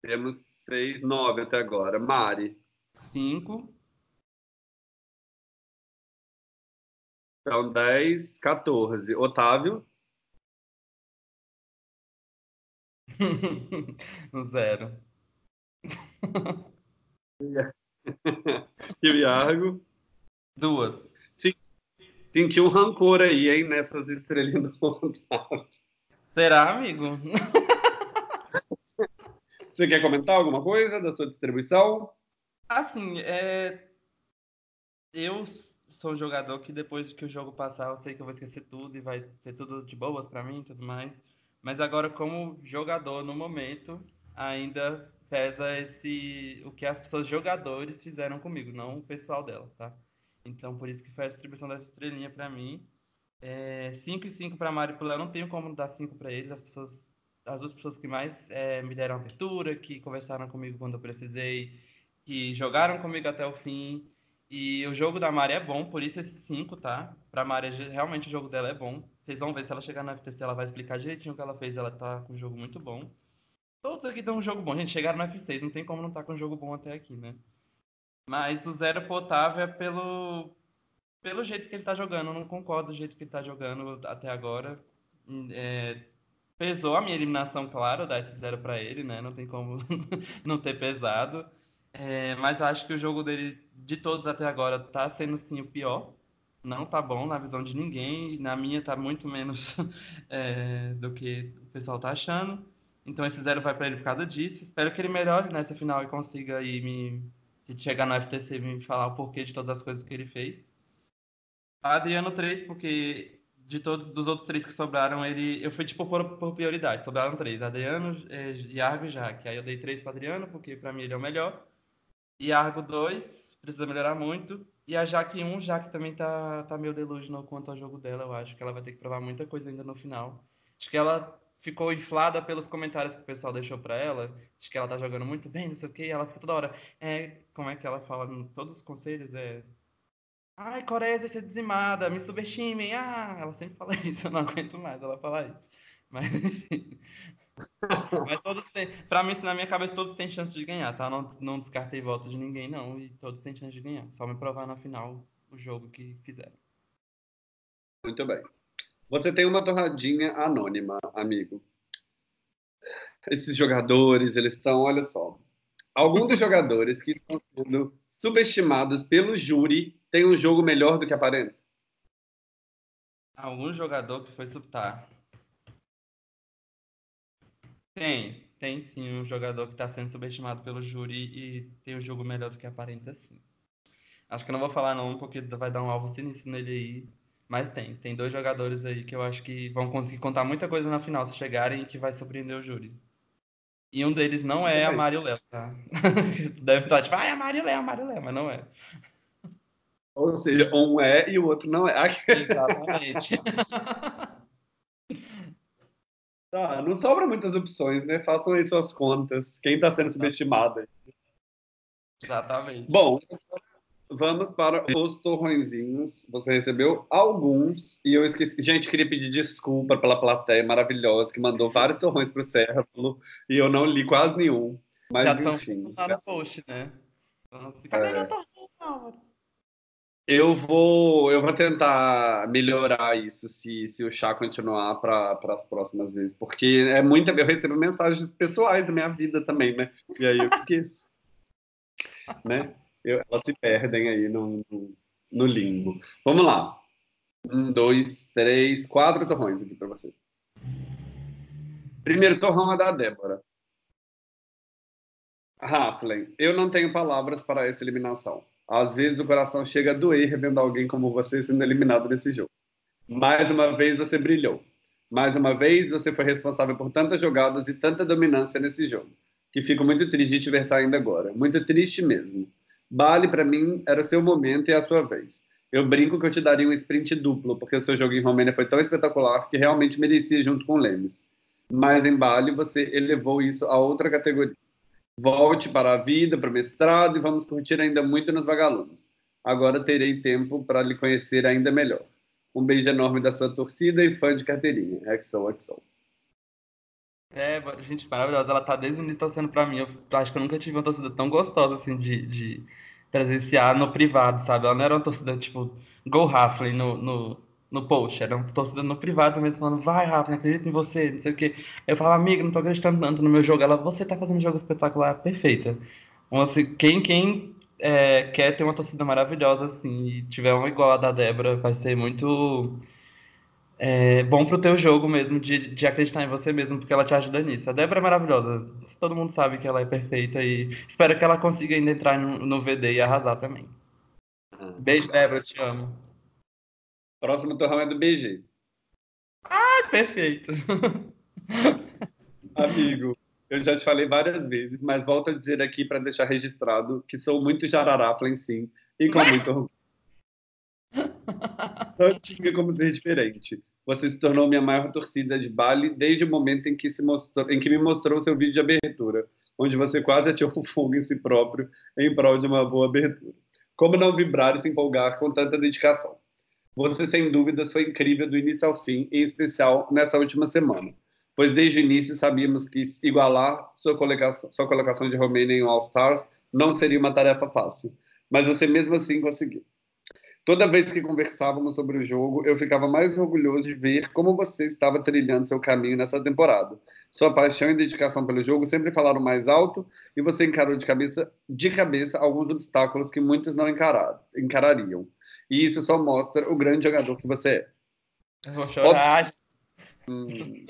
Temos seis, nove até agora. Mari.
Cinco.
Então, 10, 14. Otávio?
Zero.
E o Iargo?
Duas.
Senti um rancor aí, hein, nessas estrelinhas do Otávio.
Será, amigo?
Você quer comentar alguma coisa da sua distribuição?
Assim, é... eu sou um jogador que depois que o jogo passar, eu sei que eu vou esquecer tudo e vai ser tudo de boas para mim e tudo mais. Mas agora, como jogador, no momento, ainda pesa esse o que as pessoas jogadores fizeram comigo, não o pessoal delas, tá? Então, por isso que foi a distribuição dessa estrelinha para mim. É, 5 e 5 para Mário e Léo, não tenho como dar 5 para eles. As pessoas, as duas pessoas que mais é, me deram abertura, que conversaram comigo quando eu precisei, que jogaram comigo até o fim. E o jogo da Mari é bom, por isso esse 5, tá? Pra Mari, realmente o jogo dela é bom. Vocês vão ver se ela chegar na FTC, ela vai explicar direitinho o que ela fez. Ela tá com um jogo muito bom. Todos aqui estão um jogo bom. Gente, chegaram no F6, não tem como não estar tá com um jogo bom até aqui, né? Mas o zero pro Otávio é pelo, pelo jeito que ele tá jogando. Eu não concordo do jeito que ele tá jogando até agora. É, pesou a minha eliminação, claro, dar esse zero para ele, né? Não tem como não ter pesado. É, mas acho que o jogo dele, de todos até agora, tá sendo sim o pior. Não tá bom na visão de ninguém. Na minha tá muito menos é, do que o pessoal tá achando. Então esse zero vai para ele por causa disso. Espero que ele melhore nessa final e consiga aí me. Se chegar no FTC, me falar o porquê de todas as coisas que ele fez. Adriano 3, porque de todos dos outros três que sobraram, ele eu fui tipo por, por prioridade. Sobraram três: Adriano, é, Iargo e Jaque. Aí eu dei três para Adriano, porque para mim ele é o melhor. Iargo 2, precisa melhorar muito. E a Jaque 1, Jaque também tá, tá meio delusional quanto ao jogo dela. Eu acho que ela vai ter que provar muita coisa ainda no final. Acho que ela ficou inflada pelos comentários que o pessoal deixou para ela, de que ela tá jogando muito bem, não sei o que, ela fica toda hora, é, como é que ela fala em todos os conselhos, é, ai, Coreia vai ser dizimada, me subestimem, ah, ela sempre fala isso, eu não aguento mais ela falar isso, mas enfim, mas todos têm, pra mim, na minha cabeça, todos têm chance de ganhar, tá, não, não descartei votos de ninguém, não, e todos têm chance de ganhar, só me provar na final o jogo que fizeram.
Muito bem. Você tem uma torradinha anônima, amigo. Esses jogadores, eles estão, olha só. Alguns dos jogadores que estão sendo subestimados pelo júri tem um jogo melhor do que aparenta?
Algum jogador que foi subtar. Tem, tem sim um jogador que está sendo subestimado pelo júri e tem um jogo melhor do que aparenta, sim. Acho que eu não vou falar não, porque vai dar um alvo sinistro nele aí. Mas tem, tem dois jogadores aí que eu acho que vão conseguir contar muita coisa na final se chegarem e que vai surpreender o júri. E um deles não é a Mário Léo, tá? Deve estar tipo, ah, é a Mário Léo, a Mário Léo, mas não é.
Ou seja, um é e o outro não é.
Exatamente.
tá, não sobra muitas opções, né? Façam aí suas contas. Quem está sendo subestimado?
Exatamente.
Bom, Vamos para os torrõezinhos. Você recebeu alguns e eu esqueci. Gente, queria pedir desculpa pela plateia maravilhosa que mandou vários torrões para o Sérvulo e eu não li quase nenhum. Mas Já enfim.
Lá no post, né? É... meu torrão,
eu vou, eu vou tentar melhorar isso se, se o chá continuar para as próximas vezes, porque é muita. Eu recebo mensagens pessoais da minha vida também, né? E aí eu esqueço. né? Eu, elas se perdem aí no, no, limbo. Vamos lá. Um, dois, três, quatro torrões aqui para você. Primeiro torrão é da Débora. Raflen, eu não tenho palavras para essa eliminação. Às vezes o coração chega a doer revendo alguém como você sendo eliminado nesse jogo. Mais uma vez você brilhou. Mais uma vez você foi responsável por tantas jogadas e tanta dominância nesse jogo. Que fico muito triste de te ver saindo agora. Muito triste mesmo. Bali, para mim, era o seu momento e a sua vez. Eu brinco que eu te daria um sprint duplo, porque o seu jogo em Romênia foi tão espetacular que realmente merecia junto com o Lemes. Mas em Bali, você elevou isso a outra categoria. Volte para a vida, para o mestrado e vamos curtir ainda muito nos vagalumes. Agora terei tempo para lhe conhecer ainda melhor. Um beijo enorme da sua torcida e fã de carteirinha. XOXO.
É, gente, maravilhosa. Ela tá desde o início torcendo pra mim. Eu acho que eu nunca tive uma torcida tão gostosa, assim, de, de presenciar no privado, sabe? Ela não era uma torcida, tipo, Go Rafley no, no, no post. Era uma torcida no privado mesmo, falando, vai, Rafley, acredito em você, não sei o quê. Eu falava, amiga, não tô acreditando tanto no meu jogo. Ela, você tá fazendo um jogo espetacular, perfeita. Então, assim, quem, quem é, quer ter uma torcida maravilhosa, assim, e tiver uma igual a da Débora, vai ser muito é bom pro teu jogo mesmo, de, de acreditar em você mesmo, porque ela te ajuda nisso. A Débora é maravilhosa. Todo mundo sabe que ela é perfeita e espero que ela consiga ainda entrar no, no VD e arrasar também. Ah. Beijo, Débora, te amo.
Próximo torrão é do BG.
Ah, perfeito.
Amigo, eu já te falei várias vezes, mas volto a dizer aqui para deixar registrado que sou muito jarará, sim, e com muito orgulho. Não tinha como ser diferente. Você se tornou minha maior torcida de baile desde o momento em que, se mostrou, em que me mostrou seu vídeo de abertura, onde você quase atirou fogo em si próprio em prol de uma boa abertura. Como não vibrar e se empolgar com tanta dedicação? Você, sem dúvidas, foi incrível do início ao fim, em especial nessa última semana, pois desde o início sabíamos que igualar sua colocação, sua colocação de Romênia em All-Stars não seria uma tarefa fácil, mas você mesmo assim conseguiu. Toda vez que conversávamos sobre o jogo, eu ficava mais orgulhoso de ver como você estava trilhando seu caminho nessa temporada. Sua paixão e dedicação pelo jogo sempre falaram mais alto e você encarou de cabeça, de cabeça alguns obstáculos que muitos não encararam, encarariam. E isso só mostra o grande jogador que você é.
Eu vou chorar.
Hum.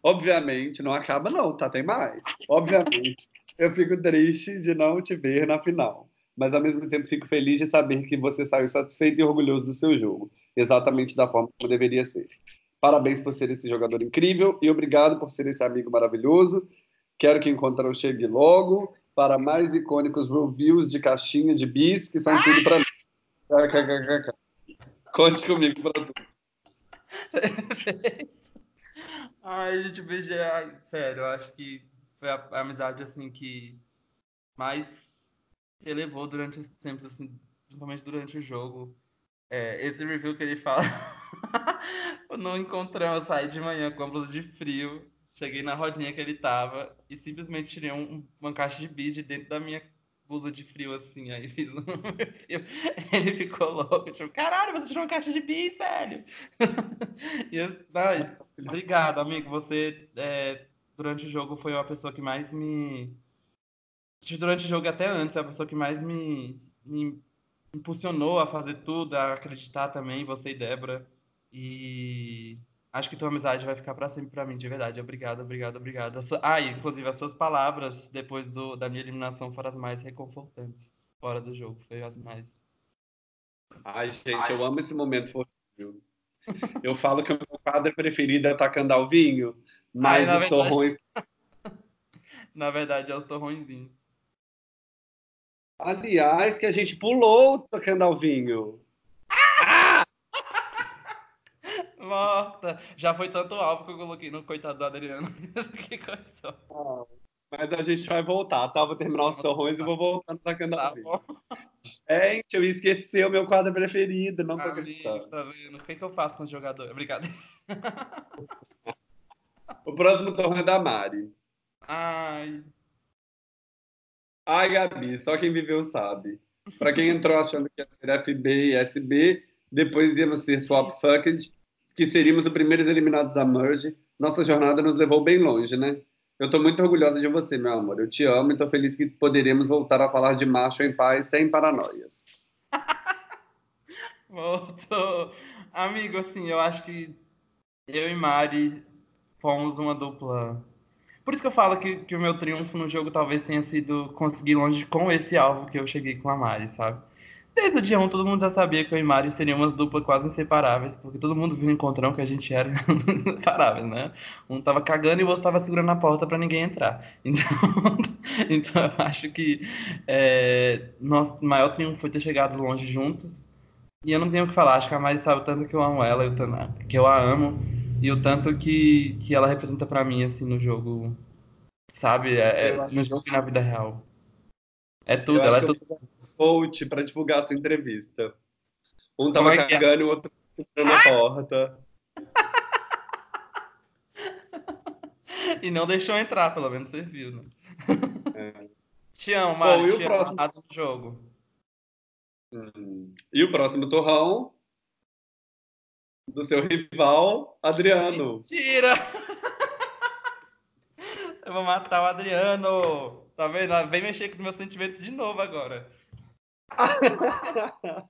Obviamente, não acaba não, tá? Tem mais. Obviamente, eu fico triste de não te ver na final mas ao mesmo tempo fico feliz de saber que você saiu satisfeito e orgulhoso do seu jogo, exatamente da forma como deveria ser. Parabéns por ser esse jogador incrível e obrigado por ser esse amigo maravilhoso. Quero que Encontrão chegue logo para mais icônicos reviews de caixinha de bis, que são tudo para mim. Conte comigo para tudo.
Ai, gente, BG, sério, eu acho que foi a, amizade assim que mais elevou durante os tempos, assim, principalmente durante o jogo. É, esse review que ele fala, não encontramos, eu saí de manhã com a blusa de frio, cheguei na rodinha que ele tava e simplesmente tirei um, uma caixa de bis de dentro da minha blusa de frio, assim, aí fiz um Ele ficou louco, tipo, caralho, você tirou uma caixa de bis, velho! e eu, ai, obrigado, amigo, você, é, durante o jogo, foi uma pessoa que mais me durante o jogo até antes, é a pessoa que mais me, me impulsionou a fazer tudo, a acreditar também, você e Débora. E acho que tua amizade vai ficar para sempre para mim, de verdade. Obrigado, obrigado, obrigado. Ah, e, inclusive, as suas palavras depois do, da minha eliminação foram as mais reconfortantes fora do jogo. Foi as mais.
Ai, gente, eu amo esse momento possível. Eu falo que o meu quadro preferido é Tacando ao Vinho, mas Ai, os verdade... torrões.
na verdade, é os torrõezinhos.
Aliás, que a gente pulou tocando ao vinho.
Ah! Morta. Já foi tanto alvo que eu coloquei no coitado do Adriano. que coisa.
Ah, mas a gente vai voltar, tá? Vou terminar os torrões e vou voltar tocando ao vinho. Gente, eu esqueci o meu quadro preferido, não tô acreditando.
Tá vendo? O que, que eu faço com os jogadores? Obrigado.
o próximo torrão é da Mari.
Ai.
Ai, Gabi, só quem viveu sabe. Para quem entrou achando que ia ser FB e SB, depois íamos ser Swap Fucked, que seríamos os primeiros eliminados da Merge, nossa jornada nos levou bem longe, né? Eu estou muito orgulhosa de você, meu amor. Eu te amo e estou feliz que poderemos voltar a falar de macho em paz, sem paranoias.
Voltou. Amigo, assim, eu acho que eu e Mari fomos uma dupla por isso que eu falo que, que o meu triunfo no jogo talvez tenha sido conseguir longe com esse alvo que eu cheguei com a Mari, sabe? Desde o dia 1, todo mundo já sabia que eu e Mari seriam umas duplas quase inseparáveis, porque todo mundo viu no encontrão que a gente era inseparáveis, né? Um tava cagando e o outro tava segurando a porta para ninguém entrar. Então, então eu acho que é, nosso maior triunfo foi ter chegado longe juntos. E eu não tenho o que falar, acho que a Mari sabe tanto que eu amo ela, que eu a amo. E o tanto que, que ela representa para mim, assim, no jogo, sabe? É, é no jogo e na vida real. É tudo, ela é tudo.
Coach para divulgar a sua entrevista. Um tava é, é cagando e o outro entrando na porta.
e não deixou entrar, pelo menos você viu, né? É. Te amo, Mário. e o próximo do jogo.
Hum. E o próximo torrão do seu rival, Adriano.
Mentira! Eu vou matar o Adriano. Tá vendo? Vem mexer com os meus sentimentos de novo agora.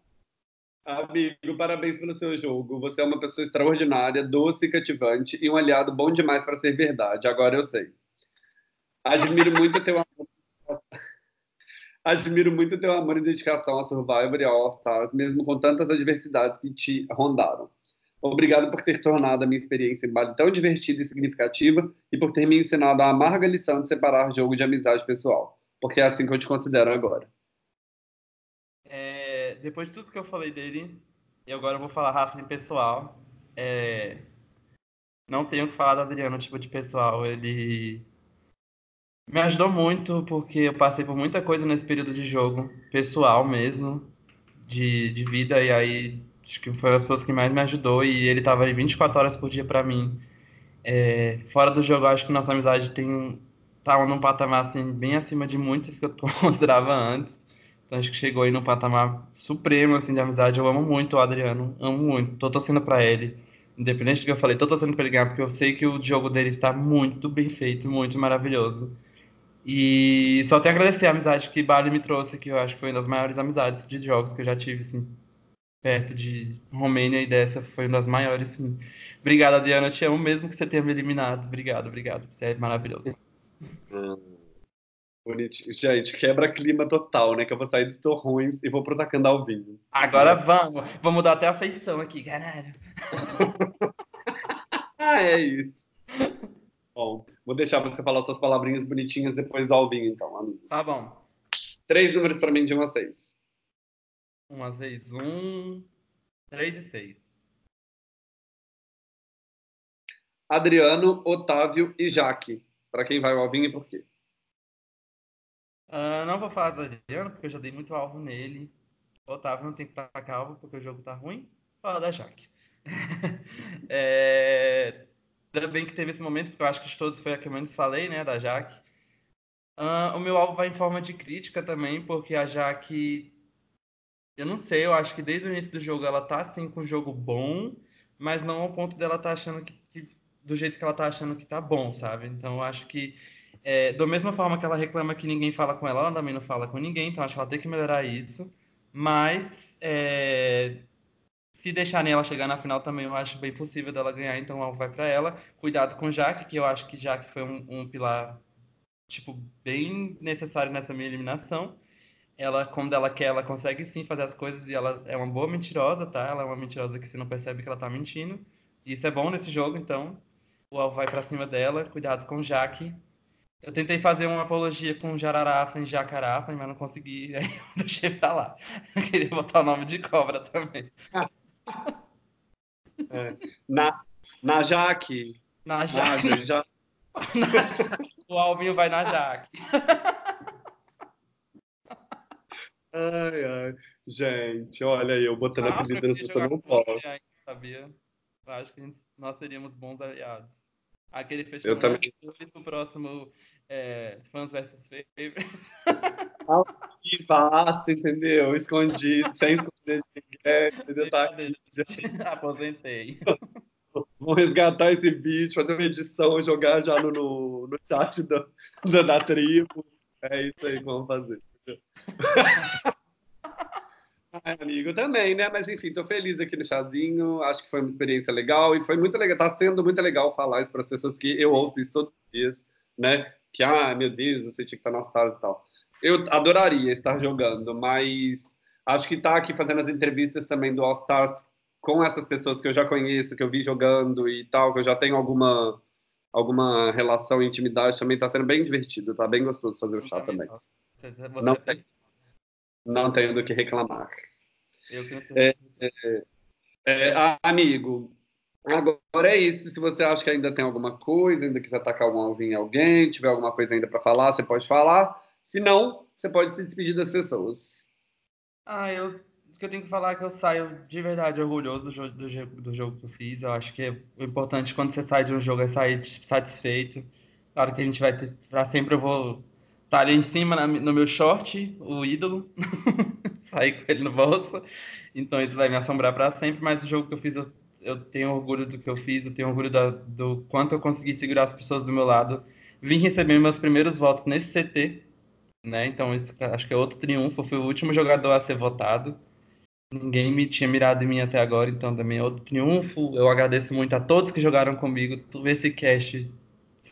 Amigo, parabéns pelo seu jogo. Você é uma pessoa extraordinária, doce e cativante e um aliado bom demais para ser verdade. Agora eu sei. Admiro muito teu amor. Admiro muito teu amor e dedicação a Survivor e All Stars, mesmo com tantas adversidades que te rondaram. Obrigado por ter tornado a minha experiência em Bali tão divertida e significativa e por ter me ensinado a amarga lição de separar jogo de amizade pessoal, porque é assim que eu te considero agora.
É, depois de tudo que eu falei dele, e agora eu vou falar rápido em pessoal. É, não tenho que falar do Adriano, tipo de pessoal. Ele me ajudou muito porque eu passei por muita coisa nesse período de jogo, pessoal mesmo, de, de vida, e aí acho que foi as pessoas que mais me ajudou e ele tava aí 24 horas por dia para mim. É, fora do jogo, acho que nossa amizade tem tá num patamar assim bem acima de muitas que eu considerava antes. Então acho que chegou aí num patamar supremo assim de amizade. Eu amo muito o Adriano, amo muito. Tô torcendo para ele. Independente do que eu falei, tô torcendo para ele ganhar porque eu sei que o jogo dele está muito bem feito, muito maravilhoso. E só tenho a agradecer a amizade que Bali me trouxe, que eu acho que foi uma das maiores amizades de jogos que eu já tive, assim, perto de Romênia, e dessa foi uma das maiores, sim. Obrigado, Adriana, eu te amo mesmo que você tenha me eliminado. Obrigado, obrigado. Você é maravilhoso.
Hum, bonitinho. Gente, quebra clima total, né? Que eu vou sair dos torrões e vou pro ao Vinho.
Agora vamos. Vamos dar até a feição aqui, caralho.
ah, é isso. Bom, vou deixar você falar suas palavrinhas bonitinhas depois do Alvinho, então, amigo.
Tá bom.
Três números para mim de 1 a 6.
1 a 6. 1, 3 e 6.
Adriano, Otávio e Jaque. Para quem vai o Alvinho e por quê?
Uh, não vou falar do Adriano, porque eu já dei muito alvo nele. Otávio não tem que estar calvo, porque o jogo tá ruim. Fala da Jaque. é... Ainda bem que teve esse momento, porque eu acho que de todos foi a que eu menos falei, né, da Jaque. Uh, o meu alvo vai em forma de crítica também, porque a Jaque. Eu não sei, eu acho que desde o início do jogo ela tá assim com um jogo bom, mas não ao ponto dela tá achando que, que do jeito que ela tá achando que tá bom, sabe? Então eu acho que é, da mesma forma que ela reclama que ninguém fala com ela, ela também não fala com ninguém, então acho que ela tem que melhorar isso. Mas é, se deixarem ela chegar na final também, eu acho bem possível dela ganhar, então ela vai para ela. Cuidado com Jaque, que eu acho que Jaque foi um, um, pilar tipo bem necessário nessa minha eliminação. Ela, quando ela quer, ela consegue sim fazer as coisas e ela é uma boa mentirosa, tá? Ela é uma mentirosa que você não percebe que ela tá mentindo. E isso é bom nesse jogo, então o alvo vai para cima dela. Cuidado com Jaque. Eu tentei fazer uma apologia com Jararafa e Jacarafa, mas não consegui, aí eu deixei pra lá. Eu queria botar o nome de cobra também.
É. Na, na Jaque.
Na Jaque. Na, já... o Alvinho vai na Jaque.
Ai, ai. Gente, olha aí, eu botando ah, apelido nessa pessoa não pode.
Sabia? Eu acho que nós seríamos bons aliados. Aquele fechamento eu também. no próximo é, Fãs vs Favorites.
Que fácil, entendeu? Escondido, sem esconder de ninguém, entendeu? Tá aqui,
Aposentei.
Vou resgatar esse vídeo, fazer uma edição jogar já no, no, no chat da, da, da tribo. É isso aí que vamos fazer. Ai, amigo, também, né? Mas enfim, tô feliz aqui no chazinho. Acho que foi uma experiência legal e foi muito legal. Tá sendo muito legal falar isso para as pessoas, porque eu ouço isso todos os dias, né? Que, ah, meu Deus, você tinha que estar na Stars e tal. Eu adoraria estar jogando, mas acho que tá aqui fazendo as entrevistas também do All Stars com essas pessoas que eu já conheço, que eu vi jogando e tal, que eu já tenho alguma alguma relação e intimidade também tá sendo bem divertido, tá bem gostoso fazer o chá também. Não tem, não tenho do que reclamar. É, é, é, amigo, agora é isso. Se você acha que ainda tem alguma coisa, ainda quiser atacar algum alvinho em alguém, tiver alguma coisa ainda para falar, você pode falar. Se não, você pode se despedir das pessoas.
Ah, eu que eu tenho que falar é que eu saio de verdade orgulhoso do jogo, do, do jogo que eu fiz. Eu acho que é o importante quando você sai de um jogo é sair satisfeito. Claro que a gente vai ter, pra sempre eu vou tá ali em cima na, no meu short, o ídolo, sair com ele no bolso. Então isso vai me assombrar para sempre, mas o jogo que eu fiz, eu, eu tenho orgulho do que eu fiz, eu tenho orgulho da, do quanto eu consegui segurar as pessoas do meu lado. Vim receber meus primeiros votos nesse CT, né? Então isso acho que é outro triunfo. Eu fui o último jogador a ser votado. Ninguém me tinha mirado em mim até agora, então também é outro triunfo. Eu agradeço muito a todos que jogaram comigo. Esse cast,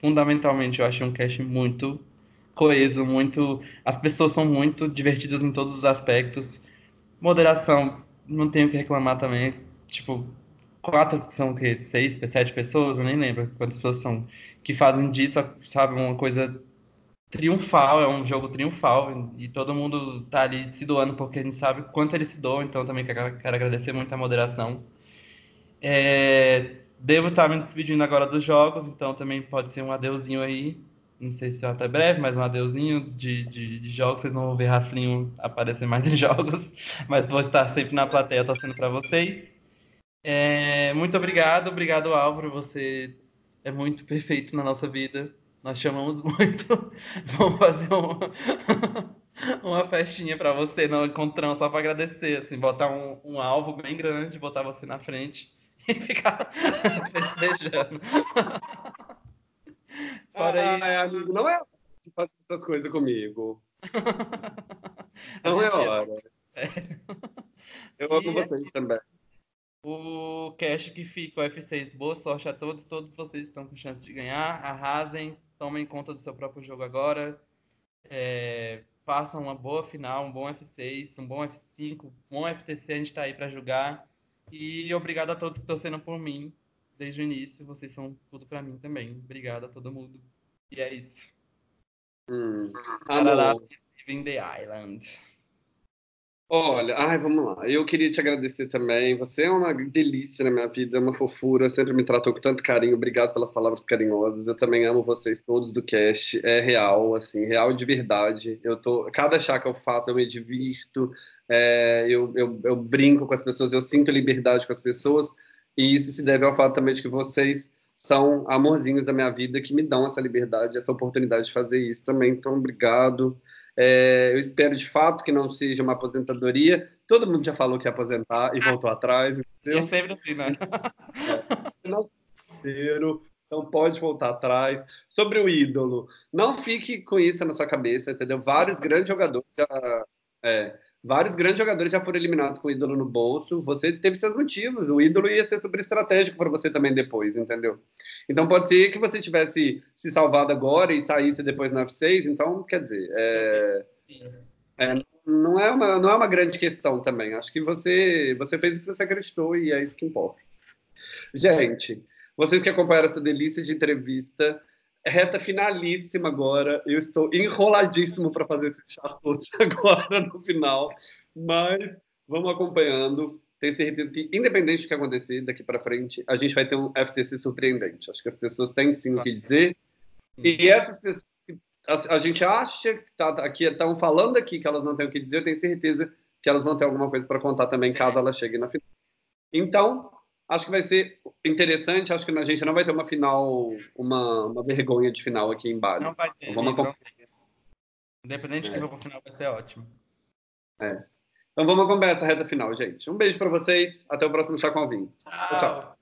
fundamentalmente, eu achei um cast muito coeso, muito. As pessoas são muito divertidas em todos os aspectos. Moderação, não tenho o que reclamar também. Tipo, quatro são o quê? Seis, sete pessoas? Eu nem lembro quantas pessoas são que fazem disso, sabe, uma coisa triunfal, é um jogo triunfal e todo mundo tá ali se doando porque a gente sabe quanto ele se doa, então também quero, quero agradecer muito a moderação. É, devo estar me despedindo agora dos jogos, então também pode ser um adeuzinho aí. Não sei se é até breve, mas um adeuzinho de, de, de jogos. Vocês não vão ver Raflinho aparecer mais em jogos, mas vou estar sempre na plateia torcendo para vocês. É, muito obrigado, obrigado Álvaro, você é muito perfeito na nossa vida. Nós chamamos muito. Vamos fazer uma, uma festinha para você no encontrão só para agradecer, assim, botar um, um alvo bem grande, botar você na frente e ficar festejando.
Fora ah, isso... amigo, não é de fazer essas coisas comigo. Não é hora. É. Eu amo e vocês é... também.
O cash que fica, o F6. Boa sorte a todos. Todos vocês estão com chance de ganhar. Arrasem. Tomem conta do seu próprio jogo agora. É, façam uma boa final, um bom F6, um bom F5, um bom FTC. A gente está aí para jogar. E obrigado a todos que estão sendo por mim desde o início. Vocês são tudo para mim também. Obrigado a todo mundo. E é isso.
Hum.
In the Island.
Olha, ai, vamos lá. Eu queria te agradecer também. Você é uma delícia na minha vida, é uma fofura, sempre me tratou com tanto carinho. Obrigado pelas palavras carinhosas. Eu também amo vocês todos do cast. É real, assim, real de verdade. Eu tô, cada chá que eu faço, eu me divirto. É, eu, eu, eu brinco com as pessoas, eu sinto liberdade com as pessoas. E isso se deve ao fato também de que vocês são amorzinhos da minha vida que me dão essa liberdade, essa oportunidade de fazer isso também. Então, obrigado. É, eu espero de fato que não seja uma aposentadoria. Todo mundo já falou que ia aposentar e voltou atrás.
Entendeu? É sempre assim, né?
É, então pode voltar atrás. Sobre o ídolo, não fique com isso na sua cabeça, entendeu? Vários grandes jogadores já. É, Vários grandes jogadores já foram eliminados com o ídolo no bolso. Você teve seus motivos. O ídolo ia ser super estratégico para você também depois, entendeu? Então pode ser que você tivesse se salvado agora e saísse depois no F6. Então, quer dizer, é, é, não, é uma, não é uma grande questão também. Acho que você, você fez o que você acreditou e é isso que importa. Gente, vocês que acompanharam essa delícia de entrevista, reta finalíssima agora. Eu estou enroladíssimo para fazer esses chats agora no final, mas vamos acompanhando. Tenho certeza que, independente do que acontecer daqui para frente, a gente vai ter um FTC surpreendente. Acho que as pessoas têm sim o que dizer. E essas pessoas a, a gente acha que tá, aqui estão falando aqui que elas não têm o que dizer, eu tenho certeza que elas vão ter alguma coisa para contar também caso elas cheguem na final. Então, Acho que vai ser interessante. Acho que a gente não vai ter uma final, uma, uma vergonha de final aqui em Bali.
Não vai ter. Então, vamos Independente é. de quem for para final, vai ser ótimo.
É. Então vamos acompanhar essa reta final, gente. Um beijo para vocês. Até o próximo Chá com Alvinho.
tchau. tchau.